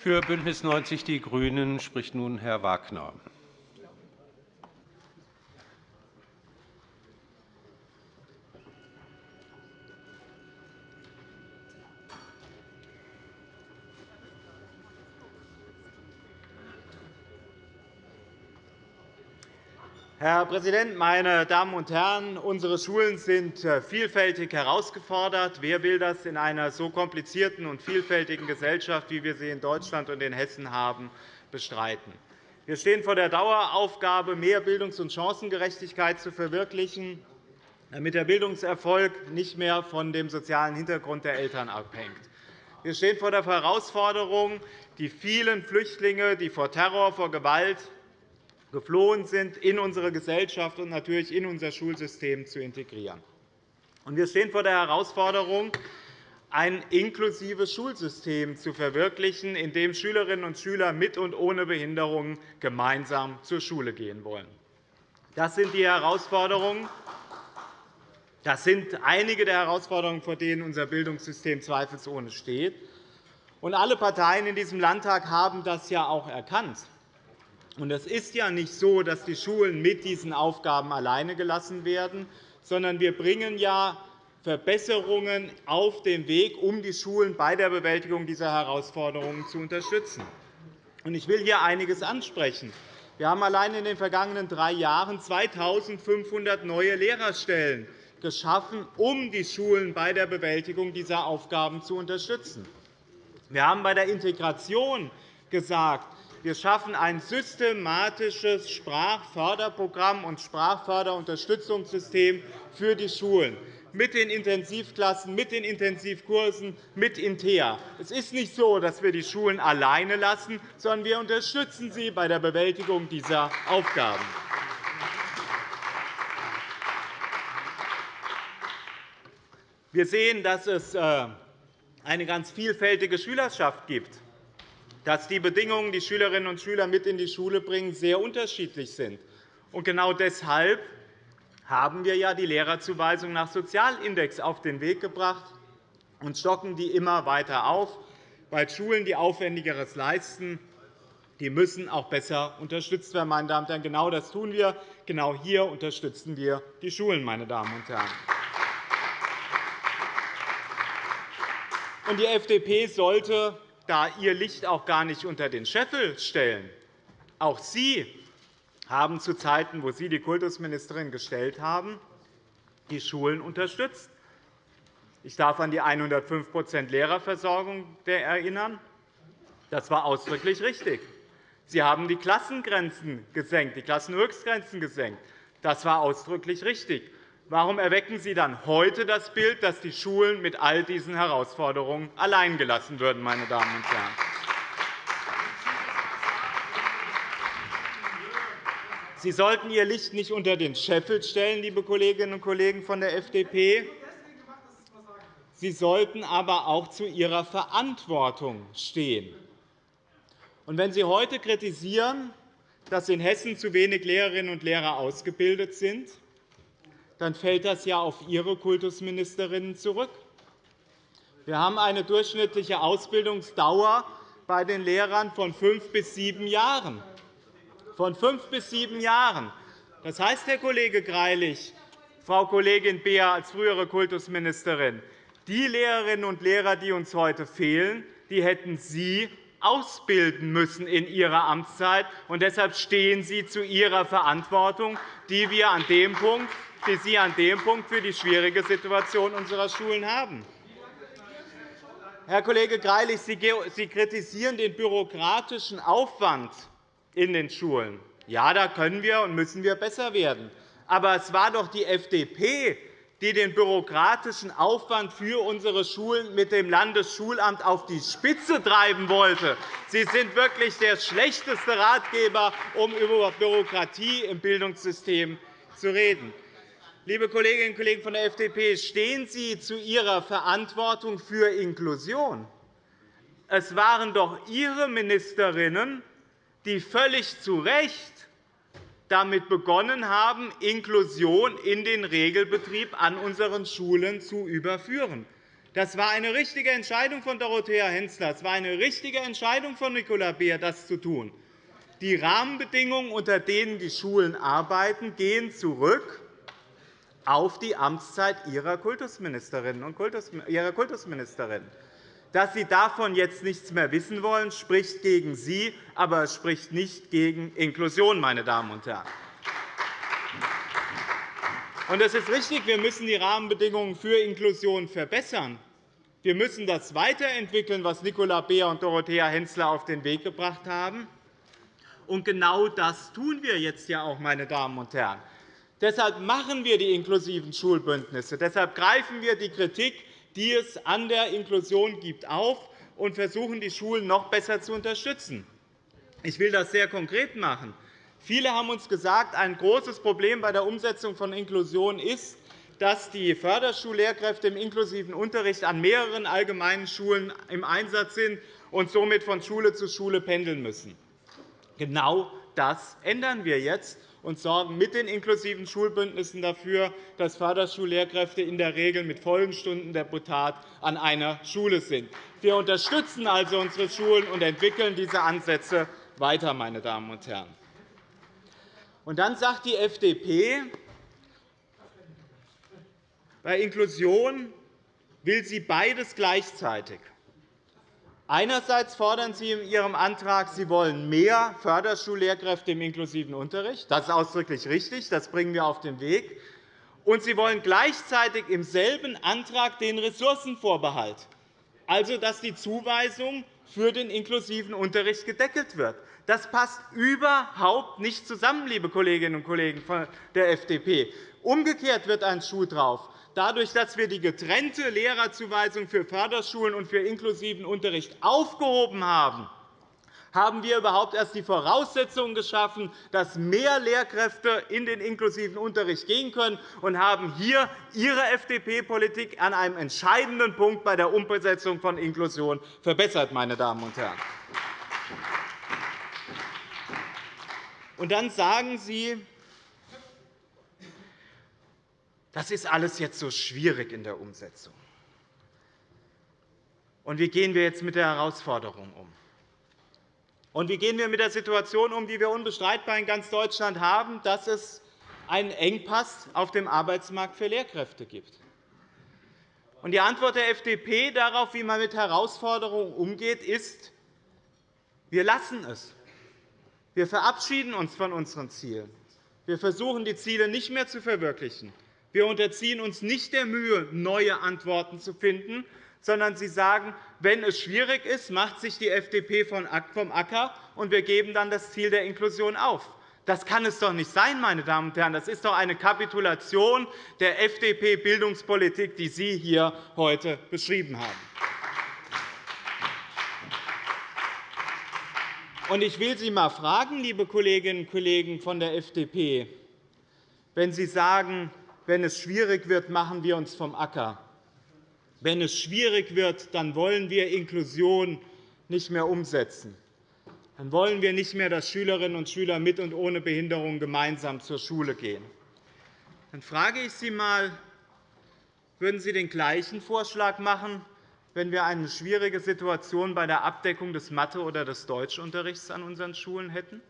Für BÜNDNIS 90 die GRÜNEN spricht nun Herr Wagner. Herr Präsident, meine Damen und Herren! Unsere Schulen sind äh, vielfältig herausgefordert. Wer will das in einer so komplizierten und vielfältigen Gesellschaft, wie wir sie in Deutschland und in Hessen haben, bestreiten? Wir stehen vor der Daueraufgabe, mehr Bildungs- und Chancengerechtigkeit zu verwirklichen, damit der Bildungserfolg nicht mehr von dem sozialen Hintergrund der Eltern abhängt. Wir stehen vor der Herausforderung, die vielen Flüchtlinge, die vor Terror, vor Gewalt geflohen sind, in unsere Gesellschaft und natürlich in unser Schulsystem zu integrieren. Wir stehen vor der Herausforderung, ein inklusives Schulsystem zu verwirklichen, in dem Schülerinnen und Schüler mit und ohne Behinderung gemeinsam zur Schule gehen wollen. Das sind die Herausforderungen. Das sind einige der Herausforderungen, vor denen unser Bildungssystem zweifelsohne steht. alle Parteien in diesem Landtag haben das ja auch erkannt. Es ist ja nicht so, dass die Schulen mit diesen Aufgaben alleine gelassen werden, sondern wir bringen ja Verbesserungen auf den Weg, um die Schulen bei der Bewältigung dieser Herausforderungen zu unterstützen. Ich will hier einiges ansprechen. Wir haben allein in den vergangenen drei Jahren 2.500 neue Lehrerstellen geschaffen, um die Schulen bei der Bewältigung dieser Aufgaben zu unterstützen. Wir haben bei der Integration gesagt, wir schaffen ein systematisches Sprachförderprogramm und Sprachförderunterstützungssystem für die Schulen mit den Intensivklassen, mit den Intensivkursen, mit Intea. Es ist nicht so, dass wir die Schulen alleine lassen, sondern wir unterstützen sie bei der Bewältigung dieser Aufgaben. Wir sehen, dass es äh, eine ganz vielfältige Schülerschaft gibt, dass die Bedingungen, die Schülerinnen und Schüler mit in die Schule bringen, sehr unterschiedlich sind. Genau deshalb haben wir ja die Lehrerzuweisung nach Sozialindex auf den Weg gebracht und stocken die immer weiter auf, weil Schulen, die Aufwendigeres leisten, die müssen auch besser unterstützt werden. Meine Damen und Herren. Genau das tun wir. Genau hier unterstützen wir die Schulen. Meine Damen und Herren. Die FDP sollte da ihr Licht auch gar nicht unter den Scheffel stellen. Auch Sie haben zu Zeiten, wo Sie die Kultusministerin gestellt haben, die Schulen unterstützt. Ich darf an die 105% Lehrerversorgung erinnern. Das war ausdrücklich richtig. Sie haben die Klassengrenzen gesenkt, die Klassenhöchstgrenzen gesenkt. Das war ausdrücklich richtig. Warum erwecken Sie dann heute das Bild, dass die Schulen mit all diesen Herausforderungen allein gelassen würden, meine Damen und Herren? Sie sollten Ihr Licht nicht unter den Scheffel stellen, liebe Kolleginnen und Kollegen von der FDP. Sie sollten aber auch zu Ihrer Verantwortung stehen. wenn Sie heute kritisieren, dass in Hessen zu wenig Lehrerinnen und Lehrer ausgebildet sind, dann fällt das ja auf Ihre Kultusministerinnen zurück. Wir haben eine durchschnittliche Ausbildungsdauer bei den Lehrern von fünf bis sieben Jahren von fünf bis sieben Jahren. Das heißt, Herr Kollege Greilich, Frau Kollegin Beer als frühere Kultusministerin, die Lehrerinnen und Lehrer, die uns heute fehlen, die hätten Sie ausbilden müssen in Ihrer Amtszeit. Und deshalb stehen Sie zu Ihrer Verantwortung, die, wir an dem Punkt, die Sie an dem Punkt für die schwierige Situation unserer Schulen haben. Herr Kollege Greilich, Sie kritisieren den bürokratischen Aufwand in den Schulen. Ja, da können wir und müssen wir besser werden. Aber es war doch die FDP, die den bürokratischen Aufwand für unsere Schulen mit dem Landesschulamt auf die Spitze treiben wollte. Sie sind wirklich der schlechteste Ratgeber, um über Bürokratie im Bildungssystem zu reden. Liebe Kolleginnen und Kollegen von der FDP, stehen Sie zu Ihrer Verantwortung für Inklusion. Es waren doch Ihre Ministerinnen, die völlig zu Recht damit begonnen haben, Inklusion in den Regelbetrieb an unseren Schulen zu überführen. Das war eine richtige Entscheidung von Dorothea Hensler. Es war eine richtige Entscheidung von Nicola Beer, das zu tun. Die Rahmenbedingungen, unter denen die Schulen arbeiten, gehen zurück auf die Amtszeit ihrer Kultusministerinnen und Kultusministerin. Dass Sie davon jetzt nichts mehr wissen wollen, spricht gegen Sie, aber es spricht nicht gegen Inklusion. Meine Damen und Herren. Und es ist richtig, wir müssen die Rahmenbedingungen für Inklusion verbessern. Wir müssen das weiterentwickeln, was Nicola Beer und Dorothea Hensler auf den Weg gebracht haben. Und genau das tun wir jetzt ja auch, meine Damen und Herren. Deshalb machen wir die inklusiven Schulbündnisse. Deshalb greifen wir die Kritik die es an der Inklusion gibt, auf und versuchen, die Schulen noch besser zu unterstützen. Ich will das sehr konkret machen. Viele haben uns gesagt, ein großes Problem bei der Umsetzung von Inklusion ist, dass die Förderschullehrkräfte im inklusiven Unterricht an mehreren allgemeinen Schulen im Einsatz sind und somit von Schule zu Schule pendeln müssen. Genau das ändern wir jetzt und sorgen mit den inklusiven Schulbündnissen dafür, dass Förderschullehrkräfte in der Regel mit vollen Stundendeputat an einer Schule sind. Wir unterstützen also unsere Schulen und entwickeln diese Ansätze weiter. Meine Damen und Herren. Und dann sagt die FDP, bei Inklusion will sie beides gleichzeitig. Einerseits fordern Sie in Ihrem Antrag, Sie wollen mehr Förderschullehrkräfte im inklusiven Unterricht. Das ist ausdrücklich richtig. Das bringen wir auf den Weg. Und Sie wollen gleichzeitig im selben Antrag den Ressourcenvorbehalt, also dass die Zuweisung für den inklusiven Unterricht gedeckelt wird. Das passt überhaupt nicht zusammen, liebe Kolleginnen und Kollegen der FDP. Umgekehrt wird ein Schuh drauf. Dadurch, dass wir die getrennte Lehrerzuweisung für Förderschulen und für inklusiven Unterricht aufgehoben haben, haben wir überhaupt erst die Voraussetzungen geschaffen, dass mehr Lehrkräfte in den inklusiven Unterricht gehen können, und haben hier Ihre FDP-Politik an einem entscheidenden Punkt bei der Umsetzung von Inklusion verbessert. Meine Damen und Herren. Und dann sagen Sie, das ist alles jetzt so schwierig in der Umsetzung. Und wie gehen wir jetzt mit der Herausforderung um? Und wie gehen wir mit der Situation um, die wir unbestreitbar in ganz Deutschland haben, dass es einen Engpass auf dem Arbeitsmarkt für Lehrkräfte gibt? Und die Antwort der FDP darauf, wie man mit Herausforderungen umgeht, ist, wir lassen es. Wir verabschieden uns von unseren Zielen. Wir versuchen, die Ziele nicht mehr zu verwirklichen. Wir unterziehen uns nicht der Mühe, neue Antworten zu finden, sondern Sie sagen, wenn es schwierig ist, macht sich die FDP vom Acker, und wir geben dann das Ziel der Inklusion auf. Das kann es doch nicht sein, meine Damen und Herren. Das ist doch eine Kapitulation der FDP-Bildungspolitik, die Sie hier heute beschrieben haben. Ich will Sie einmal fragen, liebe Kolleginnen und Kollegen von der FDP, wenn Sie sagen, wenn es schwierig wird, machen wir uns vom Acker. Wenn es schwierig wird, dann wollen wir Inklusion nicht mehr umsetzen. Dann wollen wir nicht mehr, dass Schülerinnen und Schüler mit und ohne Behinderung gemeinsam zur Schule gehen. Dann frage ich Sie einmal, würden Sie den gleichen Vorschlag machen, wenn wir eine schwierige Situation bei der Abdeckung des Mathe- oder des Deutschunterrichts an unseren Schulen hätten?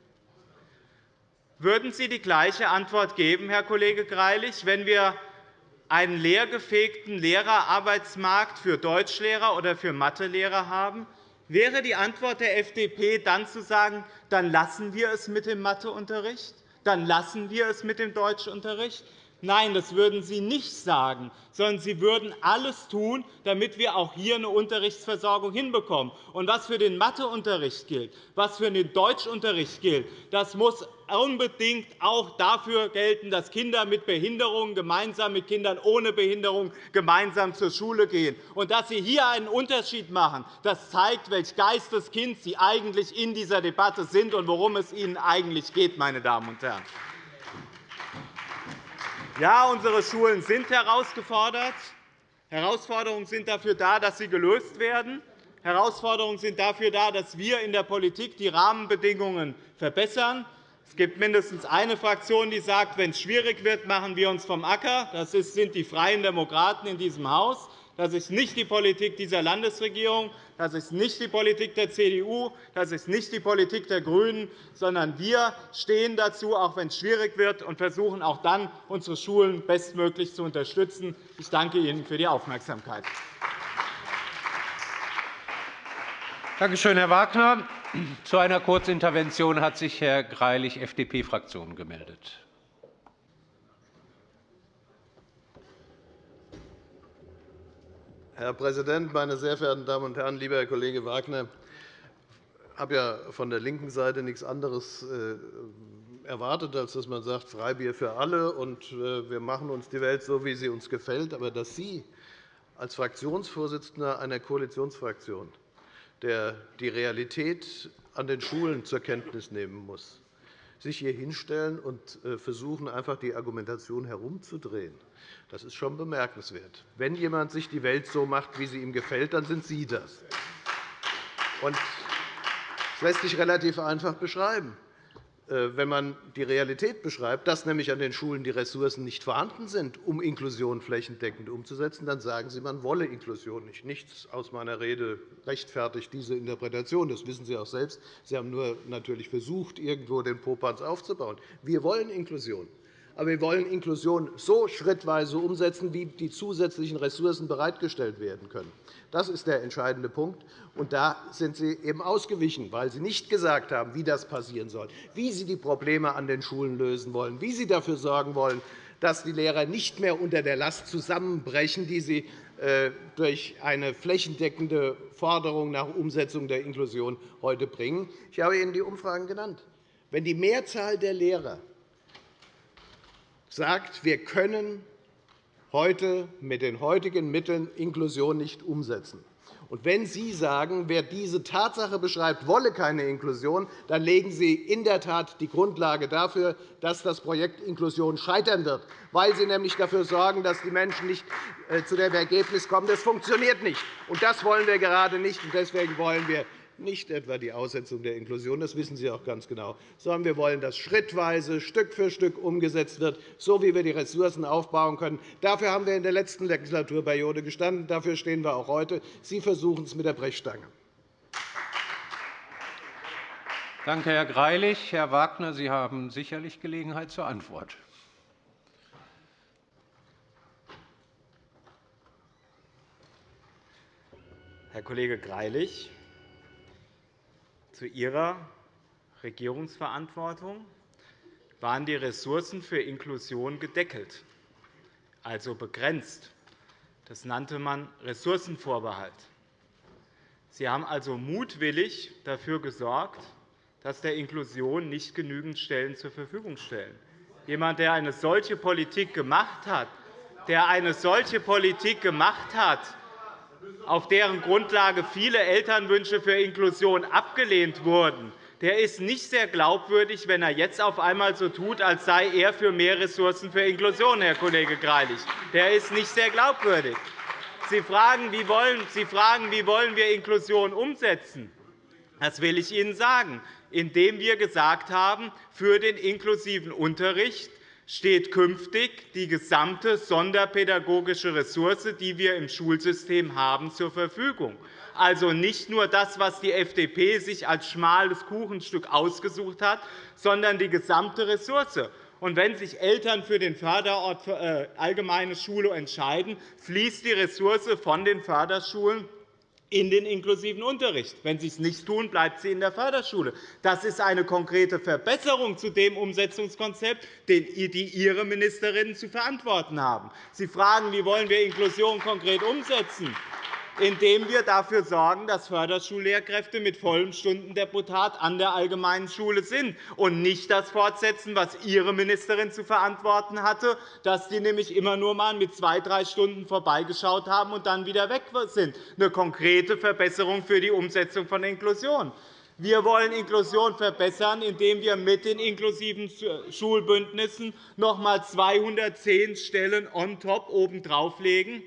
Würden Sie die gleiche Antwort geben, Herr Kollege Greilich, wenn wir einen leergefegten Lehrerarbeitsmarkt für Deutschlehrer oder für Mathelehrer haben? Wäre die Antwort der FDP dann zu sagen, dann lassen wir es mit dem Matheunterricht, dann lassen wir es mit dem Deutschunterricht? Nein, das würden Sie nicht sagen, sondern Sie würden alles tun, damit wir auch hier eine Unterrichtsversorgung hinbekommen. Und was für den Matheunterricht gilt, was für den Deutschunterricht gilt, das muss unbedingt auch dafür gelten, dass Kinder mit Behinderungen gemeinsam mit Kindern ohne Behinderung gemeinsam zur Schule gehen. Und dass Sie hier einen Unterschied machen, das zeigt, welch Geisteskind Sie eigentlich in dieser Debatte sind und worum es Ihnen eigentlich geht. Meine Damen und Herren. Ja, unsere Schulen sind herausgefordert. Herausforderungen sind dafür da, dass sie gelöst werden. Herausforderungen sind dafür da, dass wir in der Politik die Rahmenbedingungen verbessern. Es gibt mindestens eine Fraktion, die sagt, wenn es schwierig wird, machen wir uns vom Acker. Das sind die Freien Demokraten in diesem Haus. Das ist nicht die Politik dieser Landesregierung. Das ist nicht die Politik der CDU. Das ist nicht die Politik der GRÜNEN, sondern wir stehen dazu, auch wenn es schwierig wird, und versuchen auch dann, unsere Schulen bestmöglich zu unterstützen. Ich danke Ihnen für die Aufmerksamkeit. Danke schön, Herr Wagner. Zu einer Kurzintervention hat sich Herr Greilich, FDP-Fraktion, gemeldet. Herr Präsident, meine sehr verehrten Damen und Herren! Lieber Herr Kollege Wagner, ich habe ja von der linken Seite nichts anderes äh, erwartet, als dass man sagt, Freibier für alle und äh, wir machen uns die Welt so, wie sie uns gefällt. Aber dass Sie als Fraktionsvorsitzender einer Koalitionsfraktion, der die Realität an den Schulen zur Kenntnis nehmen muss, sich hier hinstellen und äh, versuchen, einfach die Argumentation herumzudrehen, das ist schon bemerkenswert. Wenn jemand sich die Welt so macht, wie sie ihm gefällt, dann sind Sie das. Das lässt sich relativ einfach beschreiben. Äh, wenn man die Realität beschreibt, dass nämlich an den Schulen die Ressourcen nicht vorhanden sind, um Inklusion flächendeckend umzusetzen, dann sagen Sie, man wolle Inklusion nicht. Nichts aus meiner Rede rechtfertigt diese Interpretation. Das wissen Sie auch selbst. Sie haben nur natürlich versucht, irgendwo den Popanz aufzubauen. Wir wollen Inklusion. Aber wir wollen Inklusion so schrittweise umsetzen, wie die zusätzlichen Ressourcen bereitgestellt werden können. Das ist der entscheidende Punkt. Und da sind Sie eben ausgewichen, weil Sie nicht gesagt haben, wie das passieren soll, wie Sie die Probleme an den Schulen lösen wollen, wie Sie dafür sorgen wollen, dass die Lehrer nicht mehr unter der Last zusammenbrechen, die sie äh, durch eine flächendeckende Forderung nach Umsetzung der Inklusion heute bringen. Ich habe Ihnen die Umfragen genannt. Wenn die Mehrzahl der Lehrer sagt, wir können heute mit den heutigen Mitteln Inklusion nicht umsetzen. Und wenn Sie sagen, wer diese Tatsache beschreibt, wolle keine Inklusion, dann legen Sie in der Tat die Grundlage dafür, dass das Projekt Inklusion scheitern wird, weil Sie nämlich dafür sorgen, dass die Menschen nicht äh, zu dem Ergebnis kommen, das funktioniert nicht. Und das wollen wir gerade nicht. Deswegen wollen wir nicht etwa die Aussetzung der Inklusion, das wissen Sie auch ganz genau, sondern wir wollen, dass schrittweise, Stück für Stück umgesetzt wird, so wie wir die Ressourcen aufbauen können. Dafür haben wir in der letzten Legislaturperiode gestanden. Dafür stehen wir auch heute. Sie versuchen es mit der Brechstange. Danke, Herr Greilich. Herr Wagner, Sie haben sicherlich Gelegenheit zur Antwort. Herr Kollege Greilich, zu Ihrer Regierungsverantwortung waren die Ressourcen für Inklusion gedeckelt, also begrenzt. Das nannte man Ressourcenvorbehalt. Sie haben also mutwillig dafür gesorgt, dass der Inklusion nicht genügend Stellen zur Verfügung stellen. Jemand, der eine solche Politik gemacht hat, der eine solche Politik gemacht hat, auf deren Grundlage viele Elternwünsche für Inklusion abgelehnt wurden, der ist nicht sehr glaubwürdig, wenn er jetzt auf einmal so tut, als sei er für mehr Ressourcen für Inklusion, Herr Kollege Greilich. Der ist nicht sehr glaubwürdig. Sie fragen, wie wollen, wir Inklusion umsetzen? Das will ich Ihnen sagen, indem wir gesagt haben, für den inklusiven Unterricht steht künftig die gesamte sonderpädagogische Ressource, die wir im Schulsystem haben, zur Verfügung. Also nicht nur das, was die FDP sich als schmales Kuchenstück ausgesucht hat, sondern die gesamte Ressource. Und wenn sich Eltern für den Förderort für äh, allgemeine Schule entscheiden, fließt die Ressource von den Förderschulen in den inklusiven Unterricht. Wenn Sie es nicht tun, bleibt sie in der Förderschule. Das ist eine konkrete Verbesserung zu dem Umsetzungskonzept, den Ihre Ministerinnen zu verantworten haben. Sie fragen, wie wollen wir Inklusion konkret umsetzen indem wir dafür sorgen, dass Förderschullehrkräfte mit vollem Stundendeputat an der allgemeinen Schule sind und nicht das fortsetzen, was Ihre Ministerin zu verantworten hatte, dass die nämlich immer nur einmal mit zwei, drei Stunden vorbeigeschaut haben und dann wieder weg sind. Eine konkrete Verbesserung für die Umsetzung von Inklusion. Wir wollen Inklusion verbessern, indem wir mit den inklusiven Schulbündnissen noch einmal 210 Stellen on top obendrauf legen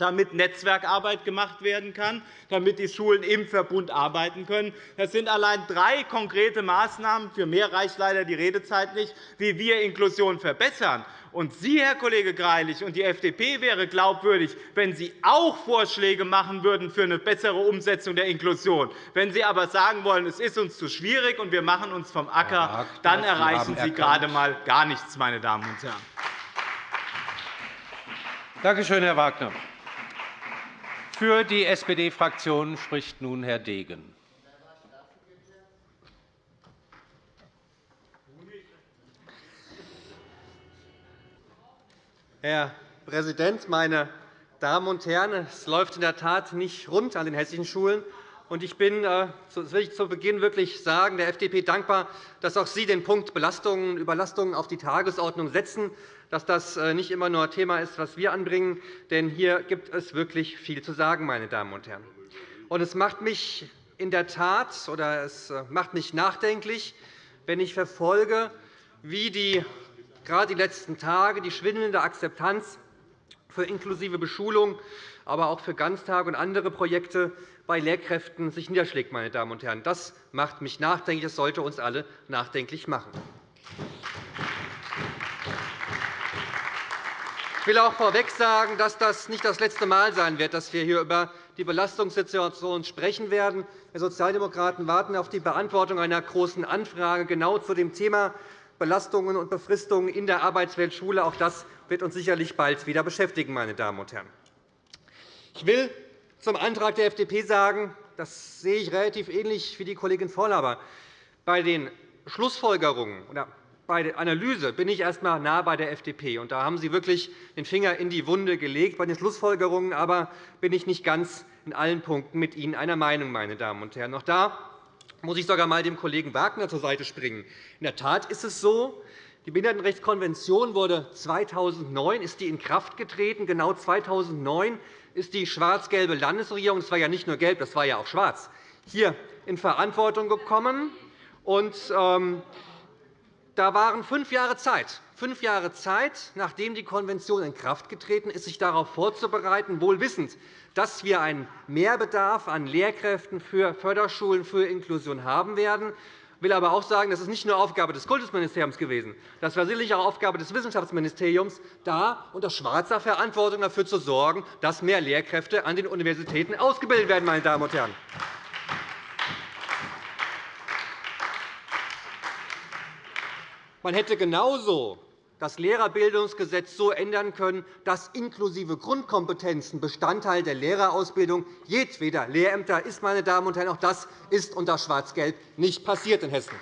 damit Netzwerkarbeit gemacht werden kann, damit die Schulen im Verbund arbeiten können. Das sind allein drei konkrete Maßnahmen. Für mehr reicht leider die Redezeit nicht, wie wir Inklusion verbessern. Und Sie, Herr Kollege Greilich, und die FDP wäre glaubwürdig, wenn Sie auch Vorschläge machen würden für eine bessere Umsetzung der Inklusion. Wenn Sie aber sagen wollen, es ist uns zu schwierig und wir machen uns vom Acker, dann erreichen Sie gerade einmal gar nichts, meine Damen und Herren. Danke schön, Herr Wagner. Für die SPD-Fraktion spricht nun Herr Degen. Herr Präsident, meine Damen und Herren! Es läuft in der Tat nicht rund an den hessischen Schulen. Ich bin, äh, das will ich zu Beginn wirklich sagen, der FDP dankbar, dass auch Sie den Punkt Belastungen und Überlastungen auf die Tagesordnung setzen dass das äh, nicht immer nur Thema ist, was wir anbringen. Denn hier gibt es wirklich viel zu sagen, meine Damen und Herren. Und es macht mich in der Tat oder es äh, macht mich nachdenklich, wenn ich verfolge, wie die, gerade die letzten Tage die schwindende Akzeptanz für inklusive Beschulung aber auch für Ganztage und andere Projekte bei Lehrkräften sich niederschlägt. Meine Damen und Herren. Das macht mich nachdenklich. Das sollte uns alle nachdenklich machen. Ich will auch vorweg sagen, dass das nicht das letzte Mal sein wird, dass wir hier über die Belastungssituation sprechen werden. Wir Sozialdemokraten warten auf die Beantwortung einer Großen Anfrage genau zu dem Thema Belastungen und Befristungen in der Arbeitswelt Schule. Auch das wird uns sicherlich bald wieder beschäftigen. Meine Damen und Herren. Ich will zum Antrag der FDP sagen, das sehe ich relativ ähnlich wie die Kollegin Vorlauber. Bei den Schlussfolgerungen oder bei der Analyse bin ich erst einmal nah bei der FDP. Und da haben Sie wirklich den Finger in die Wunde gelegt. Bei den Schlussfolgerungen aber bin ich nicht ganz in allen Punkten mit Ihnen einer Meinung. Meine Damen und Herren. Auch da muss ich sogar einmal dem Kollegen Wagner zur Seite springen. In der Tat ist es so, die Behindertenrechtskonvention wurde 2009 ist die in Kraft getreten. Genau 2009 ist die schwarz-gelbe Landesregierung, das war ja nicht nur gelb, das war ja auch schwarz, hier in Verantwortung gekommen. Und, ähm, da waren fünf Jahre Zeit. Fünf Jahre Zeit, nachdem die Konvention in Kraft getreten ist, sich darauf vorzubereiten, wohl wissend, dass wir einen Mehrbedarf an Lehrkräften für Förderschulen für Inklusion haben werden. Ich will aber auch sagen, das ist nicht nur Aufgabe des Kultusministeriums gewesen. Das war sicherlich auch Aufgabe des Wissenschaftsministeriums, da unter schwarzer Verantwortung dafür zu sorgen, dass mehr Lehrkräfte an den Universitäten ausgebildet werden. Meine Damen und Herren. Man hätte genauso das Lehrerbildungsgesetz so ändern können, dass inklusive Grundkompetenzen Bestandteil der Lehrerausbildung jedweder Lehrämter ist. Meine Damen und Herren. Auch das ist unter Schwarz-Gelb nicht passiert in Hessen.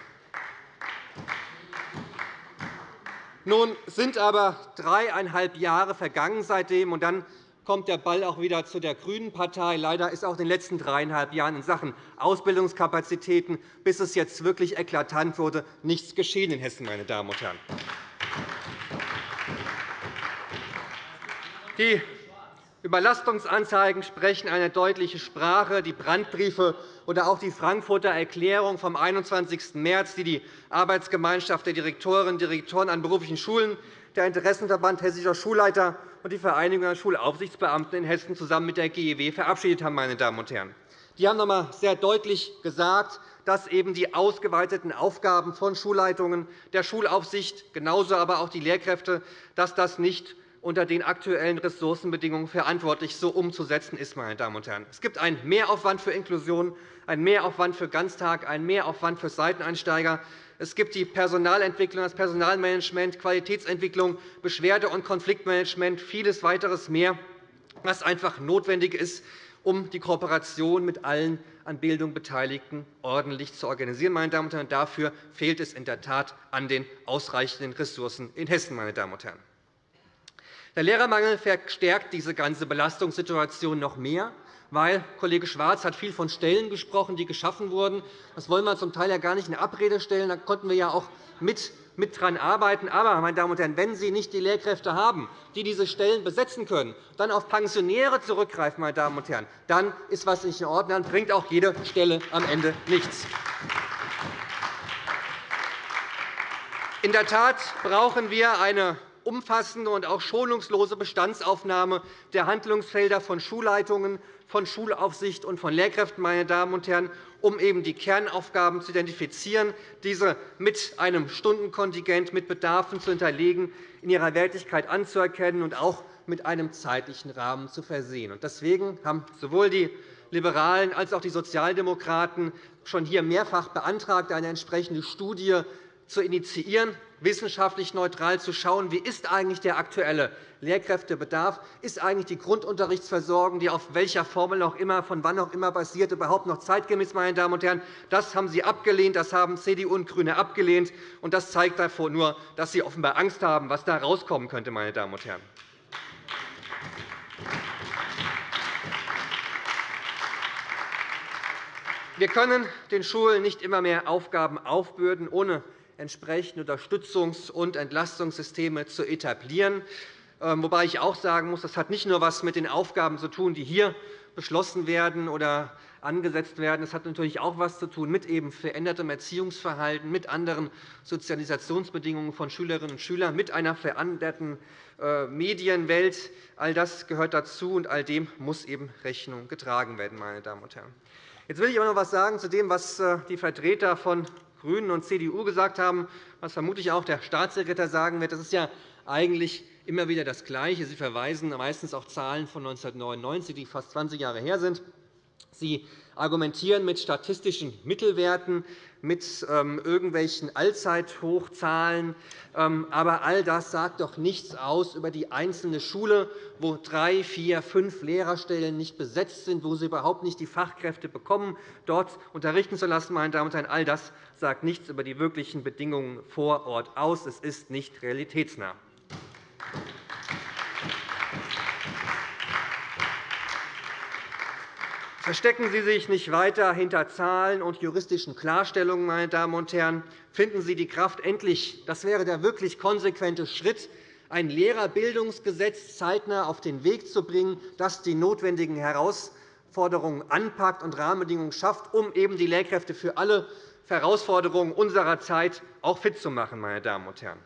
Nun sind aber dreieinhalb Jahre vergangen seitdem, und dann kommt der Ball auch wieder zu der GRÜNEN Partei. Leider ist auch in den letzten dreieinhalb Jahren in Sachen Ausbildungskapazitäten, bis es jetzt wirklich eklatant wurde, nichts geschehen in Hessen. Meine Damen und Herren. Die Überlastungsanzeigen sprechen eine deutliche Sprache. Die Brandbriefe oder auch die Frankfurter Erklärung vom 21. März, die die Arbeitsgemeinschaft der Direktorinnen und Direktoren an beruflichen Schulen, der Interessenverband Hessischer Schulleiter und die Vereinigung der Schulaufsichtsbeamten in Hessen zusammen mit der GEW verabschiedet haben. Meine Damen und Herren. Die haben noch einmal sehr deutlich gesagt, dass eben die ausgeweiteten Aufgaben von Schulleitungen, der Schulaufsicht, genauso aber auch die Lehrkräfte, dass das nicht unter den aktuellen Ressourcenbedingungen verantwortlich so umzusetzen ist. Meine Damen und Herren. Es gibt einen Mehraufwand für Inklusion, einen Mehraufwand für Ganztag, einen Mehraufwand für Seiteneinsteiger. Es gibt die Personalentwicklung, das Personalmanagement, Qualitätsentwicklung, Beschwerde- und Konfliktmanagement, vieles weiteres mehr, was einfach notwendig ist, um die Kooperation mit allen an Bildung Beteiligten ordentlich zu organisieren. Meine Damen und Herren. Dafür fehlt es in der Tat an den ausreichenden Ressourcen in Hessen. Meine Damen und Herren. Der Lehrermangel verstärkt diese ganze Belastungssituation noch mehr weil Kollege Schwarz hat viel von Stellen gesprochen, die geschaffen wurden. Das wollen wir zum Teil ja gar nicht in Abrede stellen. Da konnten wir ja auch mit mit daran arbeiten. Aber, meine Damen und Herren, wenn Sie nicht die Lehrkräfte haben, die diese Stellen besetzen können, dann auf Pensionäre zurückgreifen, meine Damen und Herren, dann ist etwas nicht in Ordnung. Dann bringt auch jede Stelle am Ende nichts. In der Tat brauchen wir eine umfassende und auch schonungslose Bestandsaufnahme der Handlungsfelder von Schulleitungen, von Schulaufsicht und von Lehrkräften, meine Damen und Herren, um eben die Kernaufgaben zu identifizieren, diese mit einem Stundenkontingent mit Bedarfen zu hinterlegen, in ihrer Wertigkeit anzuerkennen und auch mit einem zeitlichen Rahmen zu versehen. Deswegen haben sowohl die Liberalen als auch die Sozialdemokraten schon hier mehrfach beantragt, eine entsprechende Studie zu initiieren, wissenschaftlich neutral zu schauen, wie ist eigentlich der aktuelle Lehrkräftebedarf, ist eigentlich die Grundunterrichtsversorgung, die auf welcher Formel auch immer, von wann auch immer basiert, überhaupt noch zeitgemäß. Meine Damen und Herren. Das haben Sie abgelehnt, das haben CDU und GRÜNE abgelehnt. Und das zeigt davor nur, dass Sie offenbar Angst haben, was da herauskommen könnte. Meine Damen und Herren. Wir können den Schulen nicht immer mehr Aufgaben aufbürden, ohne entsprechende Unterstützungs- und Entlastungssysteme zu etablieren. ähm, wobei ich auch sagen muss, das hat nicht nur etwas mit den Aufgaben zu tun, die hier beschlossen werden oder angesetzt werden. Es hat natürlich auch etwas zu tun mit eben verändertem Erziehungsverhalten, mit anderen Sozialisationsbedingungen von Schülerinnen und Schülern, mit einer veränderten äh, Medienwelt. All das gehört dazu, und all dem muss eben Rechnung getragen werden. Meine Damen und Herren. Jetzt will ich aber noch etwas sagen zu dem, was äh, die Vertreter von GRÜNEN und CDU gesagt haben, was vermutlich auch der Staatssekretär sagen wird. Das ist ja eigentlich immer wieder das Gleiche. Sie verweisen meistens auf Zahlen von 1999, die fast 20 Jahre her sind. Sie argumentieren mit statistischen Mittelwerten, mit ähm, irgendwelchen Allzeithochzahlen. Ähm, aber all das sagt doch nichts aus über die einzelne Schule, wo drei, vier, fünf Lehrerstellen nicht besetzt sind, wo sie überhaupt nicht die Fachkräfte bekommen, dort unterrichten zu lassen. Meine Damen und Herren, all das sagt nichts über die wirklichen Bedingungen vor Ort aus. Es ist nicht realitätsnah. Verstecken Sie sich nicht weiter hinter Zahlen und juristischen Klarstellungen, meine Damen und Herren. Finden Sie die Kraft endlich, das wäre der wirklich konsequente Schritt, ein Lehrerbildungsgesetz zeitnah auf den Weg zu bringen, das die notwendigen Herausforderungen anpackt und Rahmenbedingungen schafft, um eben die Lehrkräfte für alle Herausforderungen unserer Zeit auch fit zu machen. Meine Damen und Herren.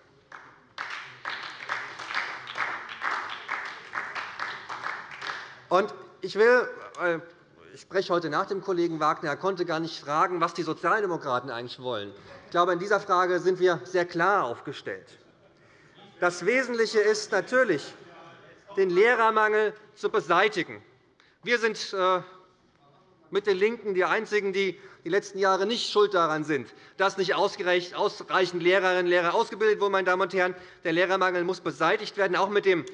Ich will ich spreche heute nach dem Kollegen Wagner. Er konnte gar nicht fragen, was die Sozialdemokraten eigentlich wollen. Ich glaube, in dieser Frage sind wir sehr klar aufgestellt. Das Wesentliche ist natürlich, den Lehrermangel zu beseitigen. Wir sind äh, mit den LINKEN die Einzigen, die die letzten Jahre nicht schuld daran sind, dass nicht ausreichend Lehrerinnen und Lehrer ausgebildet wurden. Meine Damen und Herren. Der Lehrermangel muss beseitigt werden, auch mit dem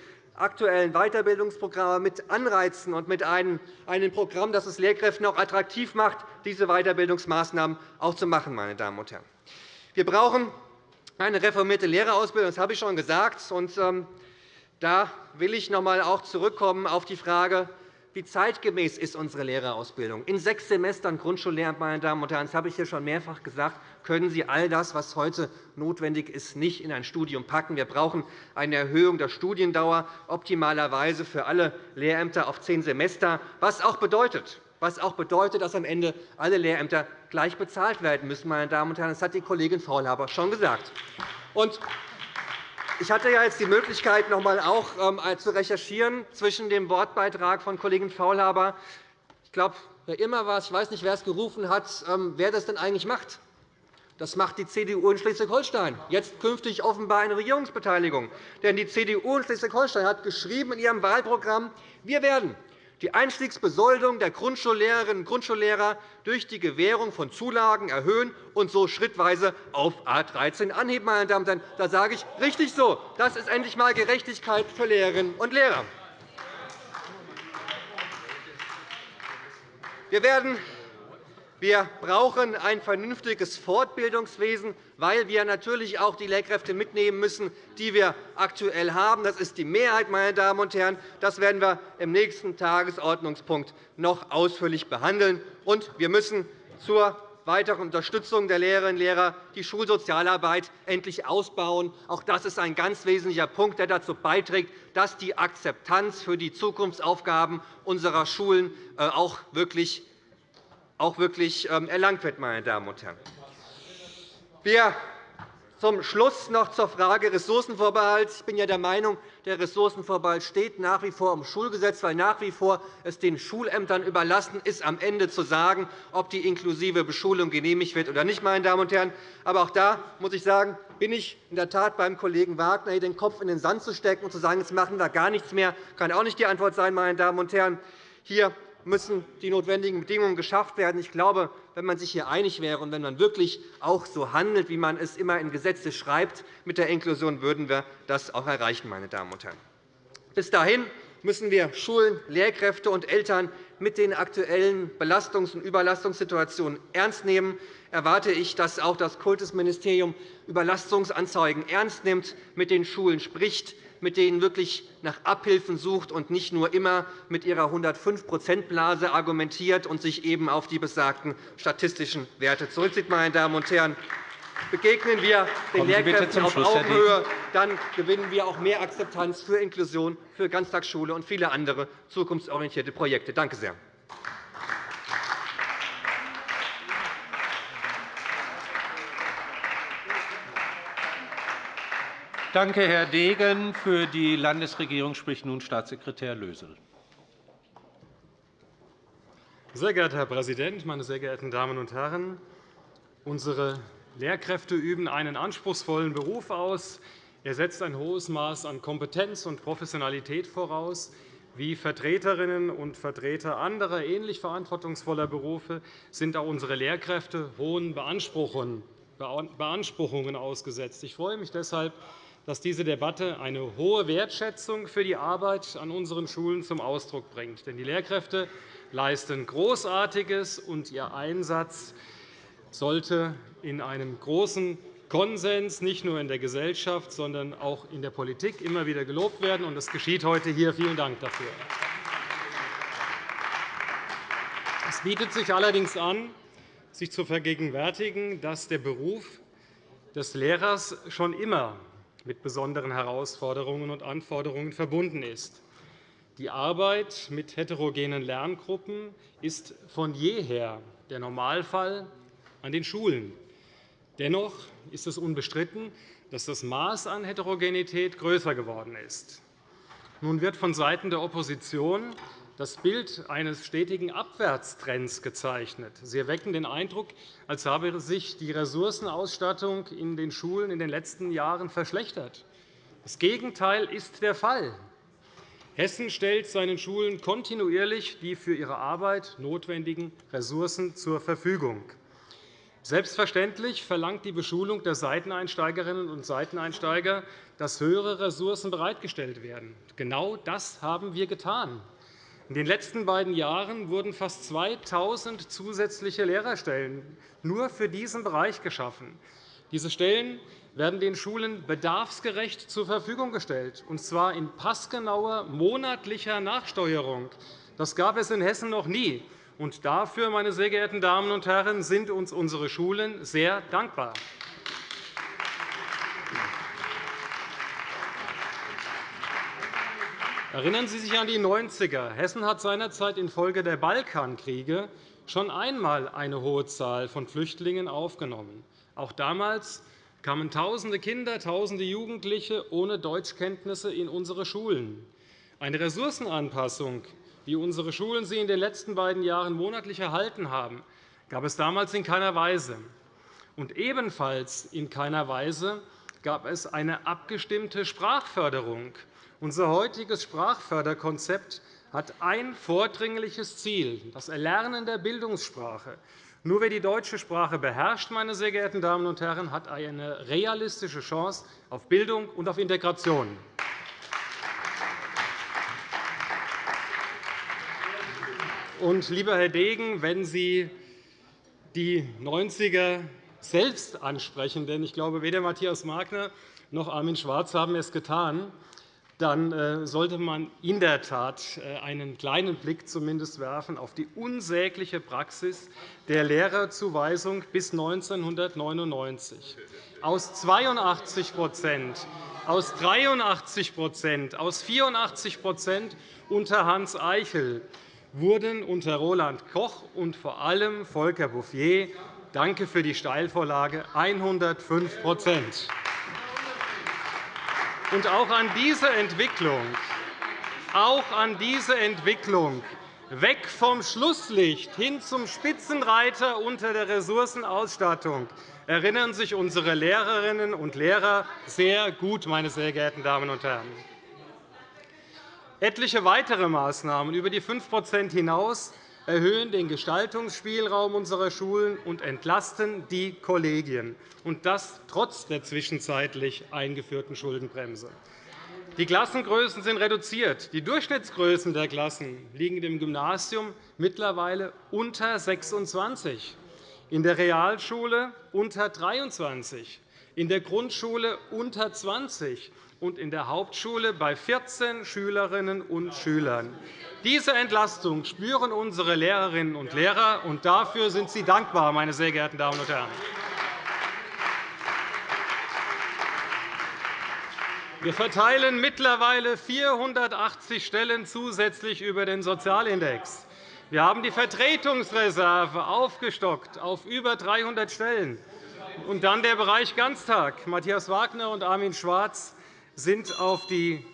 aktuellen Weiterbildungsprogramme mit Anreizen und mit einem, Programm, das es Lehrkräften auch attraktiv macht, diese Weiterbildungsmaßnahmen auch zu machen. Meine Damen und Herren. Wir brauchen eine reformierte Lehrerausbildung, das habe ich schon gesagt. Und, ähm, da will ich noch einmal zurückkommen auf die Frage, wie zeitgemäß ist unsere Lehrerausbildung? In sechs Semestern Grundschullehramt, meine Damen und Herren, das habe ich hier schon mehrfach gesagt, können Sie all das, was heute notwendig ist, nicht in ein Studium packen. Wir brauchen eine Erhöhung der Studiendauer, optimalerweise für alle Lehrämter auf zehn Semester, was auch bedeutet, was auch bedeutet, dass am Ende alle Lehrämter gleich bezahlt werden müssen. Meine Damen und Herren. Das hat die Kollegin Faulhaber schon gesagt. Ich hatte ja jetzt die Möglichkeit, noch einmal auch ähm, zu recherchieren zwischen dem Wortbeitrag von Kollegin Faulhaber. Ich glaube, wer immer war, ich weiß nicht, wer es gerufen hat, ähm, wer das denn eigentlich macht. Das macht die CDU in Schleswig-Holstein, jetzt künftig offenbar eine Regierungsbeteiligung. Denn die CDU in Schleswig-Holstein hat geschrieben in ihrem Wahlprogramm, wir werden die Einstiegsbesoldung der Grundschullehrerinnen und Grundschullehrer durch die Gewährung von Zulagen erhöhen und so schrittweise auf A 13 anheben. Meine Damen und Herren. Da sage ich, richtig so. Das ist endlich einmal Gerechtigkeit für Lehrerinnen und Lehrer. Wir werden wir brauchen ein vernünftiges Fortbildungswesen, weil wir natürlich auch die Lehrkräfte mitnehmen müssen, die wir aktuell haben. Das ist die Mehrheit, meine Damen und Herren. Das werden wir im nächsten Tagesordnungspunkt noch ausführlich behandeln. Und wir müssen zur weiteren Unterstützung der Lehrerinnen und Lehrer die Schulsozialarbeit endlich ausbauen. Auch das ist ein ganz wesentlicher Punkt, der dazu beiträgt, dass die Akzeptanz für die Zukunftsaufgaben unserer Schulen äh, auch wirklich auch wirklich ähm, erlangt wird. Meine Damen und Herren. Wir zum Schluss noch zur Frage Ressourcenvorbehalt. Ich bin ja der Meinung, der Ressourcenvorbehalt steht nach wie vor im Schulgesetz, weil nach wie vor es den Schulämtern überlassen ist, am Ende zu sagen, ob die inklusive Beschulung genehmigt wird oder nicht. Meine Damen und Herren. Aber auch da muss ich sagen, bin ich in der Tat beim Kollegen Wagner, hier den Kopf in den Sand zu stecken und zu sagen, jetzt machen wir gar nichts mehr, kann auch nicht die Antwort sein. Meine Damen und Herren. Hier müssen die notwendigen Bedingungen geschafft werden. Ich glaube, wenn man sich hier einig wäre und wenn man wirklich auch so handelt, wie man es immer in Gesetze schreibt, mit der Inklusion würden wir das auch erreichen. Meine Damen und Herren. Bis dahin müssen wir Schulen, Lehrkräfte und Eltern mit den aktuellen Belastungs- und Überlastungssituationen ernst nehmen erwarte ich, dass auch das Kultusministerium Überlastungsanzeigen ernst nimmt, mit den Schulen spricht, mit denen wirklich nach Abhilfen sucht und nicht nur immer mit ihrer 105-%-Blase argumentiert und sich eben auf die besagten statistischen Werte zurückzieht. Meine Damen und Herren. begegnen wir den Lehrkräften auf Augenhöhe, dann gewinnen wir auch mehr Akzeptanz für Inklusion, für Ganztagsschule und viele andere zukunftsorientierte Projekte. Danke sehr. Danke, Herr Degen. Für die Landesregierung spricht nun Staatssekretär Lösel. Sehr geehrter Herr Präsident, meine sehr geehrten Damen und Herren! Unsere Lehrkräfte üben einen anspruchsvollen Beruf aus. Er setzt ein hohes Maß an Kompetenz und Professionalität voraus. Wie Vertreterinnen und Vertreter anderer ähnlich verantwortungsvoller Berufe sind auch unsere Lehrkräfte hohen Beanspruchungen ausgesetzt. Ich freue mich deshalb, dass diese Debatte eine hohe Wertschätzung für die Arbeit an unseren Schulen zum Ausdruck bringt. Denn die Lehrkräfte leisten Großartiges, und ihr Einsatz sollte in einem großen Konsens nicht nur in der Gesellschaft, sondern auch in der Politik immer wieder gelobt werden. Das geschieht heute hier. Vielen Dank dafür. Es bietet sich allerdings an, sich zu vergegenwärtigen, dass der Beruf des Lehrers schon immer mit besonderen Herausforderungen und Anforderungen verbunden ist. Die Arbeit mit heterogenen Lerngruppen ist von jeher der Normalfall an den Schulen. Dennoch ist es unbestritten, dass das Maß an Heterogenität größer geworden ist. Nun wird vonseiten der Opposition das Bild eines stetigen Abwärtstrends gezeichnet. Sie erwecken den Eindruck, als habe sich die Ressourcenausstattung in den Schulen in den letzten Jahren verschlechtert. Das Gegenteil ist der Fall. Hessen stellt seinen Schulen kontinuierlich die für ihre Arbeit notwendigen Ressourcen zur Verfügung. Selbstverständlich verlangt die Beschulung der Seiteneinsteigerinnen und Seiteneinsteiger, dass höhere Ressourcen bereitgestellt werden. Genau das haben wir getan. In den letzten beiden Jahren wurden fast 2.000 zusätzliche Lehrerstellen nur für diesen Bereich geschaffen. Diese Stellen werden den Schulen bedarfsgerecht zur Verfügung gestellt, und zwar in passgenauer monatlicher Nachsteuerung. Das gab es in Hessen noch nie. Und dafür, meine sehr geehrten Damen und Herren, sind uns unsere Schulen sehr dankbar. Erinnern Sie sich an die 90er. Hessen hat seinerzeit infolge der Balkankriege schon einmal eine hohe Zahl von Flüchtlingen aufgenommen. Auch damals kamen Tausende Kinder, Tausende Jugendliche ohne Deutschkenntnisse in unsere Schulen. Eine Ressourcenanpassung, wie unsere Schulen sie in den letzten beiden Jahren monatlich erhalten haben, gab es damals in keiner Weise. Und ebenfalls in keiner Weise gab es eine abgestimmte Sprachförderung unser heutiges Sprachförderkonzept hat ein vordringliches Ziel, das Erlernen der Bildungssprache. Nur wer die deutsche Sprache beherrscht, meine sehr geehrten Damen und Herren, hat eine realistische Chance auf Bildung und auf Integration. Und, lieber Herr Degen, wenn Sie die 90er selbst ansprechen, denn ich glaube, weder Matthias Magner noch Armin Schwarz haben es getan, dann äh, sollte man in der Tat äh, einen kleinen Blick zumindest werfen auf die unsägliche Praxis der Lehrerzuweisung bis 1999. Aus 82% aus 83% aus 84% unter Hans Eichel wurden unter Roland Koch und vor allem Volker Bouffier – danke für die Steilvorlage – 105 und auch an diese Entwicklung, auch an diese Entwicklung weg vom Schlusslicht hin zum Spitzenreiter unter der Ressourcenausstattung erinnern sich unsere Lehrerinnen und Lehrer sehr gut, meine sehr geehrten Damen und Herren. Etliche weitere Maßnahmen über die 5% hinaus erhöhen den Gestaltungsspielraum unserer Schulen und entlasten die Kollegien, und das trotz der zwischenzeitlich eingeführten Schuldenbremse. Die Klassengrößen sind reduziert. Die Durchschnittsgrößen der Klassen liegen im Gymnasium mittlerweile unter 26, in der Realschule unter 23, in der Grundschule unter 20 und in der Hauptschule bei 14 Schülerinnen und Schülern. Diese Entlastung spüren unsere Lehrerinnen und Lehrer, und dafür sind sie dankbar, meine sehr geehrten Damen und Herren. Wir verteilen mittlerweile 480 Stellen zusätzlich über den Sozialindex. Wir haben die Vertretungsreserve aufgestockt auf über 300 Stellen. Und dann der Bereich Ganztag. Matthias Wagner und Armin Schwarz sind auf die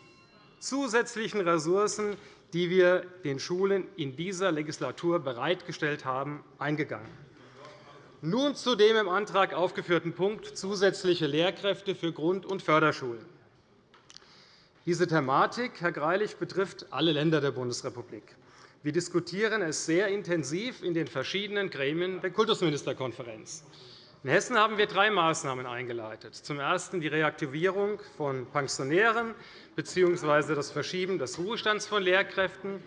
zusätzlichen Ressourcen, die wir den Schulen in dieser Legislatur bereitgestellt haben, eingegangen. Nun zu dem im Antrag aufgeführten Punkt zusätzliche Lehrkräfte für Grund- und Förderschulen. Diese Thematik, Herr Greilich, betrifft alle Länder der Bundesrepublik. Wir diskutieren es sehr intensiv in den verschiedenen Gremien der Kultusministerkonferenz. In Hessen haben wir drei Maßnahmen eingeleitet. Zum Ersten die Reaktivierung von Pensionären bzw. das Verschieben des Ruhestands von Lehrkräften.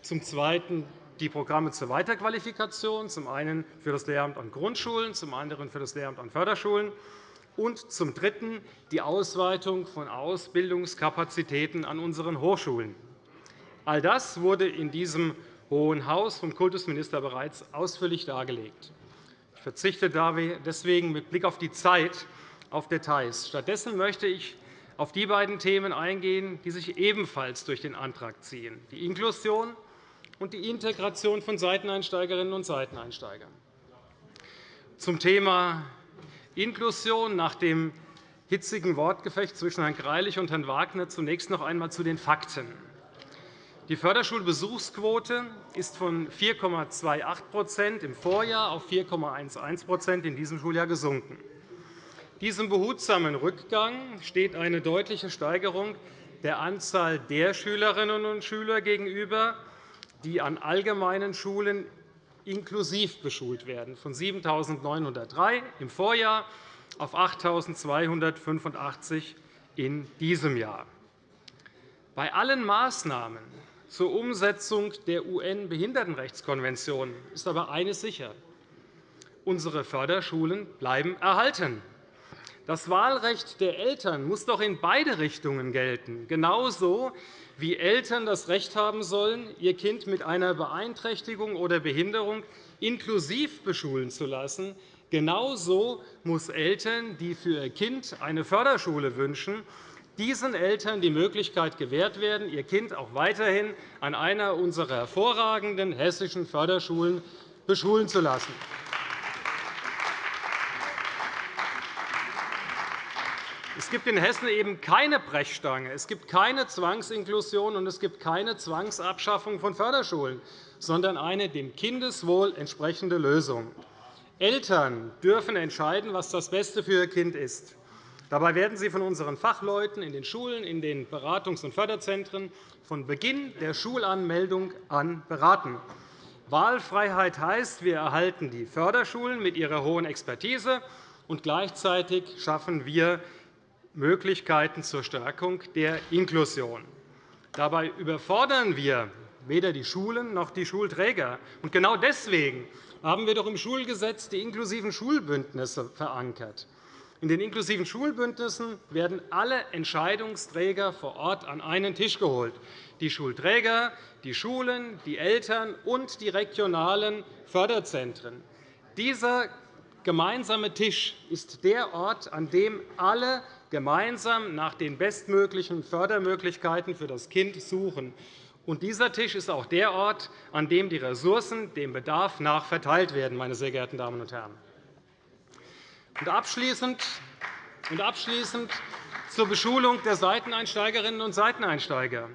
Zum Zweiten die Programme zur Weiterqualifikation, zum einen für das Lehramt an Grundschulen, zum anderen für das Lehramt an Förderschulen und zum Dritten die Ausweitung von Ausbildungskapazitäten an unseren Hochschulen. All das wurde in diesem Hohen Haus vom Kultusminister bereits ausführlich dargelegt. Ich verzichte deswegen mit Blick auf die Zeit auf Details. Stattdessen möchte ich auf die beiden Themen eingehen, die sich ebenfalls durch den Antrag ziehen, die Inklusion und die Integration von Seiteneinsteigerinnen und Seiteneinsteigern. Zum Thema Inklusion nach dem hitzigen Wortgefecht zwischen Herrn Greilich und Herrn Wagner zunächst noch einmal zu den Fakten. Die Förderschulbesuchsquote ist von 4,28% im Vorjahr auf 4,11% in diesem Schuljahr gesunken. Diesem behutsamen Rückgang steht eine deutliche Steigerung der Anzahl der Schülerinnen und Schüler gegenüber, die an allgemeinen Schulen inklusiv beschult werden, von 7.903 im Vorjahr auf 8.285 in diesem Jahr. Bei allen Maßnahmen zur Umsetzung der UN-Behindertenrechtskonvention ist aber eines sicher. Unsere Förderschulen bleiben erhalten. Das Wahlrecht der Eltern muss doch in beide Richtungen gelten, genauso wie Eltern das Recht haben sollen, ihr Kind mit einer Beeinträchtigung oder Behinderung inklusiv beschulen zu lassen. Genauso muss Eltern, die für ihr Kind eine Förderschule wünschen, diesen Eltern die Möglichkeit gewährt werden, ihr Kind auch weiterhin an einer unserer hervorragenden hessischen Förderschulen beschulen zu lassen. Es gibt in Hessen eben keine Brechstange, es gibt keine Zwangsinklusion und es gibt keine Zwangsabschaffung von Förderschulen, sondern eine dem Kindeswohl entsprechende Lösung. Eltern dürfen entscheiden, was das Beste für ihr Kind ist. Dabei werden sie von unseren Fachleuten in den Schulen, in den Beratungs- und Förderzentren von Beginn der Schulanmeldung an beraten. Wahlfreiheit heißt, wir erhalten die Förderschulen mit ihrer hohen Expertise, und gleichzeitig schaffen wir Möglichkeiten zur Stärkung der Inklusion. Dabei überfordern wir weder die Schulen noch die Schulträger. genau deswegen haben wir doch im Schulgesetz die inklusiven Schulbündnisse verankert. In den inklusiven Schulbündnissen werden alle Entscheidungsträger vor Ort an einen Tisch geholt, die Schulträger, die Schulen, die Eltern und die regionalen Förderzentren. Dieser gemeinsame Tisch ist der Ort, an dem alle gemeinsam nach den bestmöglichen Fördermöglichkeiten für das Kind suchen. Und dieser Tisch ist auch der Ort, an dem die Ressourcen dem Bedarf nach verteilt werden. Meine sehr geehrten Damen und Herren. Und abschließend, abschließend zur Beschulung der Seiteneinsteigerinnen und Seiteneinsteiger.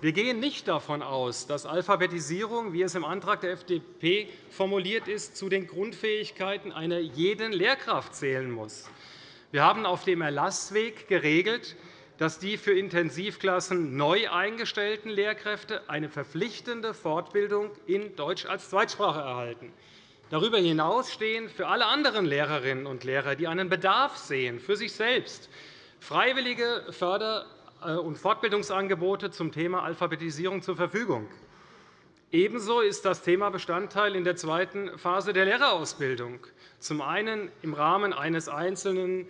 Wir gehen nicht davon aus, dass Alphabetisierung, wie es im Antrag der FDP formuliert ist, zu den Grundfähigkeiten einer jeden Lehrkraft zählen muss. Wir haben auf dem Erlassweg geregelt, dass die für Intensivklassen neu eingestellten Lehrkräfte eine verpflichtende Fortbildung in Deutsch als Zweitsprache erhalten. Darüber hinaus stehen für alle anderen Lehrerinnen und Lehrer, die einen Bedarf sehen, für sich selbst, freiwillige Förder- äh, und Fortbildungsangebote zum Thema Alphabetisierung zur Verfügung. Ebenso ist das Thema Bestandteil in der zweiten Phase der Lehrerausbildung, zum einen im Rahmen eines einzelnen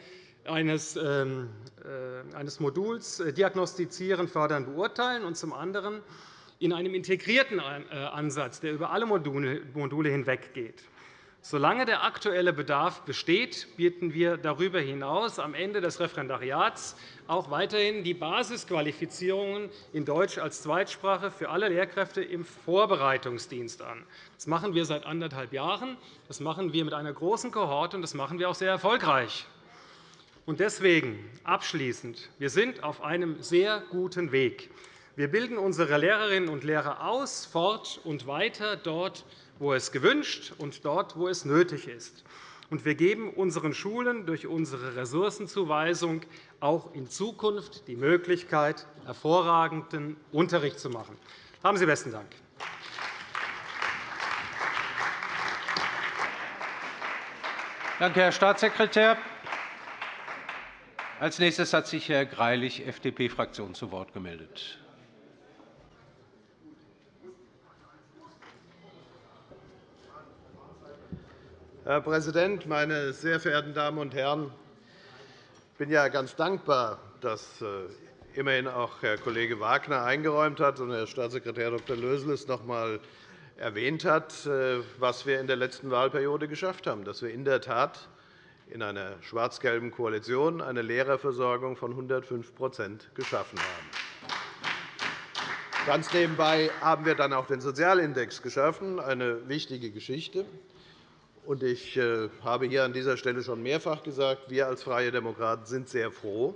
eines, ähm, äh, eines Moduls äh, Diagnostizieren, Fördern, Beurteilen und zum anderen in einem integrierten äh, Ansatz, der über alle Module hinweggeht. Solange der aktuelle Bedarf besteht, bieten wir darüber hinaus am Ende des Referendariats auch weiterhin die Basisqualifizierungen in Deutsch als Zweitsprache für alle Lehrkräfte im Vorbereitungsdienst an. Das machen wir seit anderthalb Jahren. Das machen wir mit einer großen Kohorte, und das machen wir auch sehr erfolgreich. Deswegen abschließend. Wir sind auf einem sehr guten Weg. Wir bilden unsere Lehrerinnen und Lehrer aus, fort und weiter dort, wo es gewünscht und dort, wo es nötig ist. Und wir geben unseren Schulen durch unsere Ressourcenzuweisung auch in Zukunft die Möglichkeit, hervorragenden Unterricht zu machen. Haben Sie besten Dank. Danke, Herr Staatssekretär. Als nächstes hat sich Herr Greilich, FDP-Fraktion, zu Wort gemeldet. Herr Präsident, meine sehr verehrten Damen und Herren! Ich bin ja ganz dankbar, dass äh, immerhin auch Herr Kollege Wagner eingeräumt hat und Herr Staatssekretär Dr. Lösel es noch einmal erwähnt hat, äh, was wir in der letzten Wahlperiode geschafft haben, dass wir in der Tat in einer schwarz-gelben Koalition eine Lehrerversorgung von 105% geschaffen haben. Ganz nebenbei haben wir dann auch den Sozialindex geschaffen, eine wichtige Geschichte. Ich äh, habe hier an dieser Stelle schon mehrfach gesagt, wir als Freie Demokraten sind sehr froh,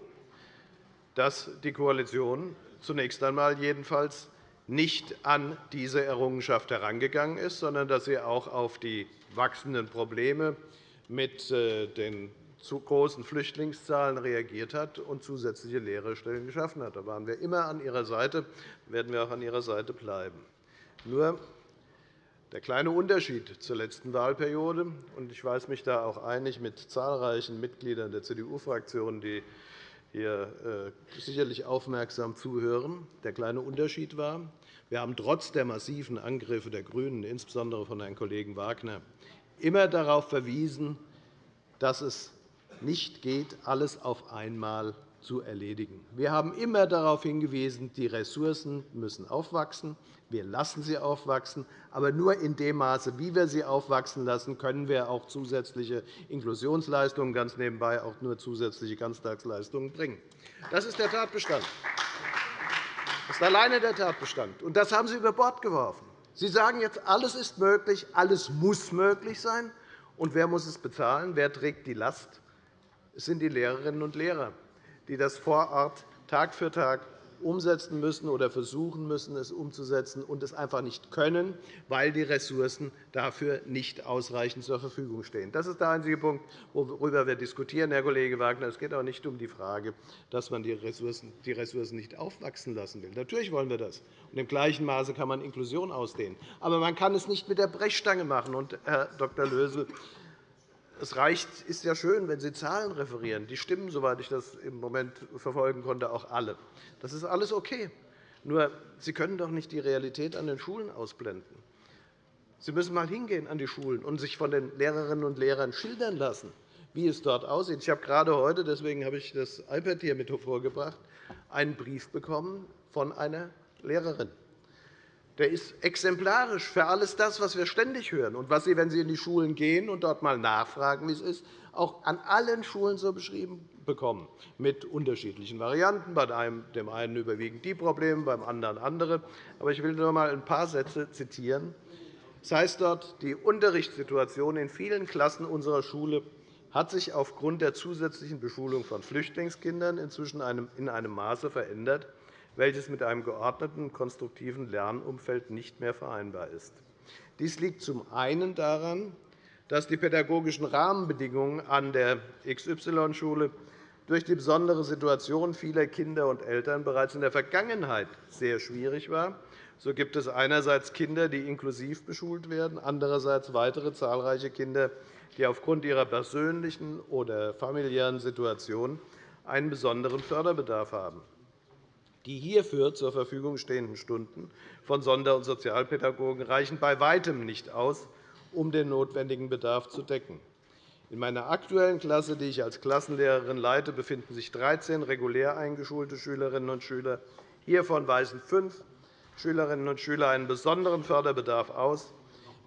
dass die Koalition zunächst einmal jedenfalls nicht an diese Errungenschaft herangegangen ist, sondern dass sie auch auf die wachsenden Probleme mit äh, den zu großen Flüchtlingszahlen reagiert hat und zusätzliche Lehrerstellen geschaffen hat. Da waren wir immer an Ihrer Seite, werden wir auch an Ihrer Seite bleiben. Nur der kleine Unterschied zur letzten Wahlperiode, und ich weiß mich da auch einig mit zahlreichen Mitgliedern der CDU-Fraktion, die hier äh, sicherlich aufmerksam zuhören. Der kleine Unterschied war, wir haben trotz der massiven Angriffe der GRÜNEN, insbesondere von Herrn Kollegen Wagner, immer darauf verwiesen, dass es nicht geht, alles auf einmal zu erledigen. Wir haben immer darauf hingewiesen, die Ressourcen müssen aufwachsen. Wir lassen sie aufwachsen. Aber nur in dem Maße, wie wir sie aufwachsen lassen, können wir auch zusätzliche Inklusionsleistungen, ganz nebenbei auch nur zusätzliche Ganztagsleistungen bringen. Das ist der Tatbestand. Das ist alleine der Tatbestand. Und das haben Sie über Bord geworfen. Sie sagen jetzt, alles ist möglich, alles muss möglich sein. Und wer muss es bezahlen? Wer trägt die Last? Es sind die Lehrerinnen und Lehrer die das vor Ort Tag für Tag umsetzen müssen oder versuchen müssen, es umzusetzen und es einfach nicht können, weil die Ressourcen dafür nicht ausreichend zur Verfügung stehen. Das ist der einzige Punkt, worüber wir diskutieren, Herr Kollege Wagner. Es geht auch nicht um die Frage, dass man die Ressourcen, nicht aufwachsen lassen will. Natürlich wollen wir das. Und Im gleichen Maße kann man Inklusion ausdehnen. Aber man kann es nicht mit der Brechstange machen. Und, Herr Dr. Lösel, es reicht, ist ja schön, wenn Sie Zahlen referieren. Die stimmen, soweit ich das im Moment verfolgen konnte, auch alle. Das ist alles okay. Nur, Sie können doch nicht die Realität an den Schulen ausblenden. Sie müssen einmal hingehen an die Schulen und sich von den Lehrerinnen und Lehrern schildern lassen, wie es dort aussieht. Ich habe gerade heute, deswegen habe ich das iPad hier mit hervorgebracht, einen Brief bekommen von einer Lehrerin der ist exemplarisch für alles das, was wir ständig hören und was Sie, wenn Sie in die Schulen gehen und dort einmal nachfragen, wie es ist, auch an allen Schulen so beschrieben bekommen, mit unterschiedlichen Varianten. Bei dem einen überwiegend die Probleme, beim anderen andere. Aber ich will nur einmal ein paar Sätze zitieren. Das heißt dort, die Unterrichtssituation in vielen Klassen unserer Schule hat sich aufgrund der zusätzlichen Beschulung von Flüchtlingskindern inzwischen in einem Maße verändert, welches mit einem geordneten, konstruktiven Lernumfeld nicht mehr vereinbar ist. Dies liegt zum einen daran, dass die pädagogischen Rahmenbedingungen an der XY-Schule durch die besondere Situation vieler Kinder und Eltern bereits in der Vergangenheit sehr schwierig war. So gibt es einerseits Kinder, die inklusiv beschult werden, andererseits weitere zahlreiche Kinder, die aufgrund ihrer persönlichen oder familiären Situation einen besonderen Förderbedarf haben. Die hierfür zur Verfügung stehenden Stunden von Sonder- und Sozialpädagogen reichen bei Weitem nicht aus, um den notwendigen Bedarf zu decken. In meiner aktuellen Klasse, die ich als Klassenlehrerin leite, befinden sich 13 regulär eingeschulte Schülerinnen und Schüler. Hiervon weisen fünf Schülerinnen und Schüler einen besonderen Förderbedarf aus.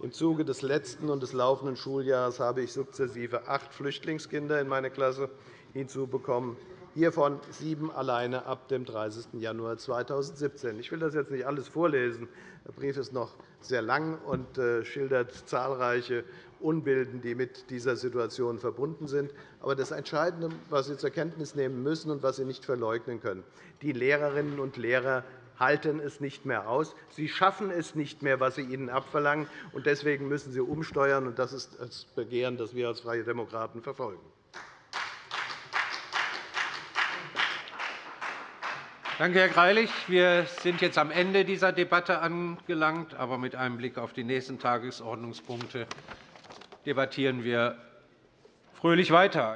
Im Zuge des letzten und des laufenden Schuljahres habe ich sukzessive acht Flüchtlingskinder in meine Klasse hinzubekommen, hiervon sieben alleine ab dem 30. Januar 2017. Ich will das jetzt nicht alles vorlesen. Der Brief ist noch sehr lang und äh, schildert zahlreiche Unbilden, die mit dieser Situation verbunden sind. Aber das Entscheidende, was Sie zur Kenntnis nehmen müssen und was Sie nicht verleugnen können, die Lehrerinnen und Lehrer halten es nicht mehr aus. Sie schaffen es nicht mehr, was Sie ihnen abverlangen. Deswegen müssen Sie umsteuern. Das ist das Begehren, das wir als Freie Demokraten verfolgen. Danke, Herr Greilich. Wir sind jetzt am Ende dieser Debatte angelangt. Aber mit einem Blick auf die nächsten Tagesordnungspunkte debattieren wir fröhlich weiter.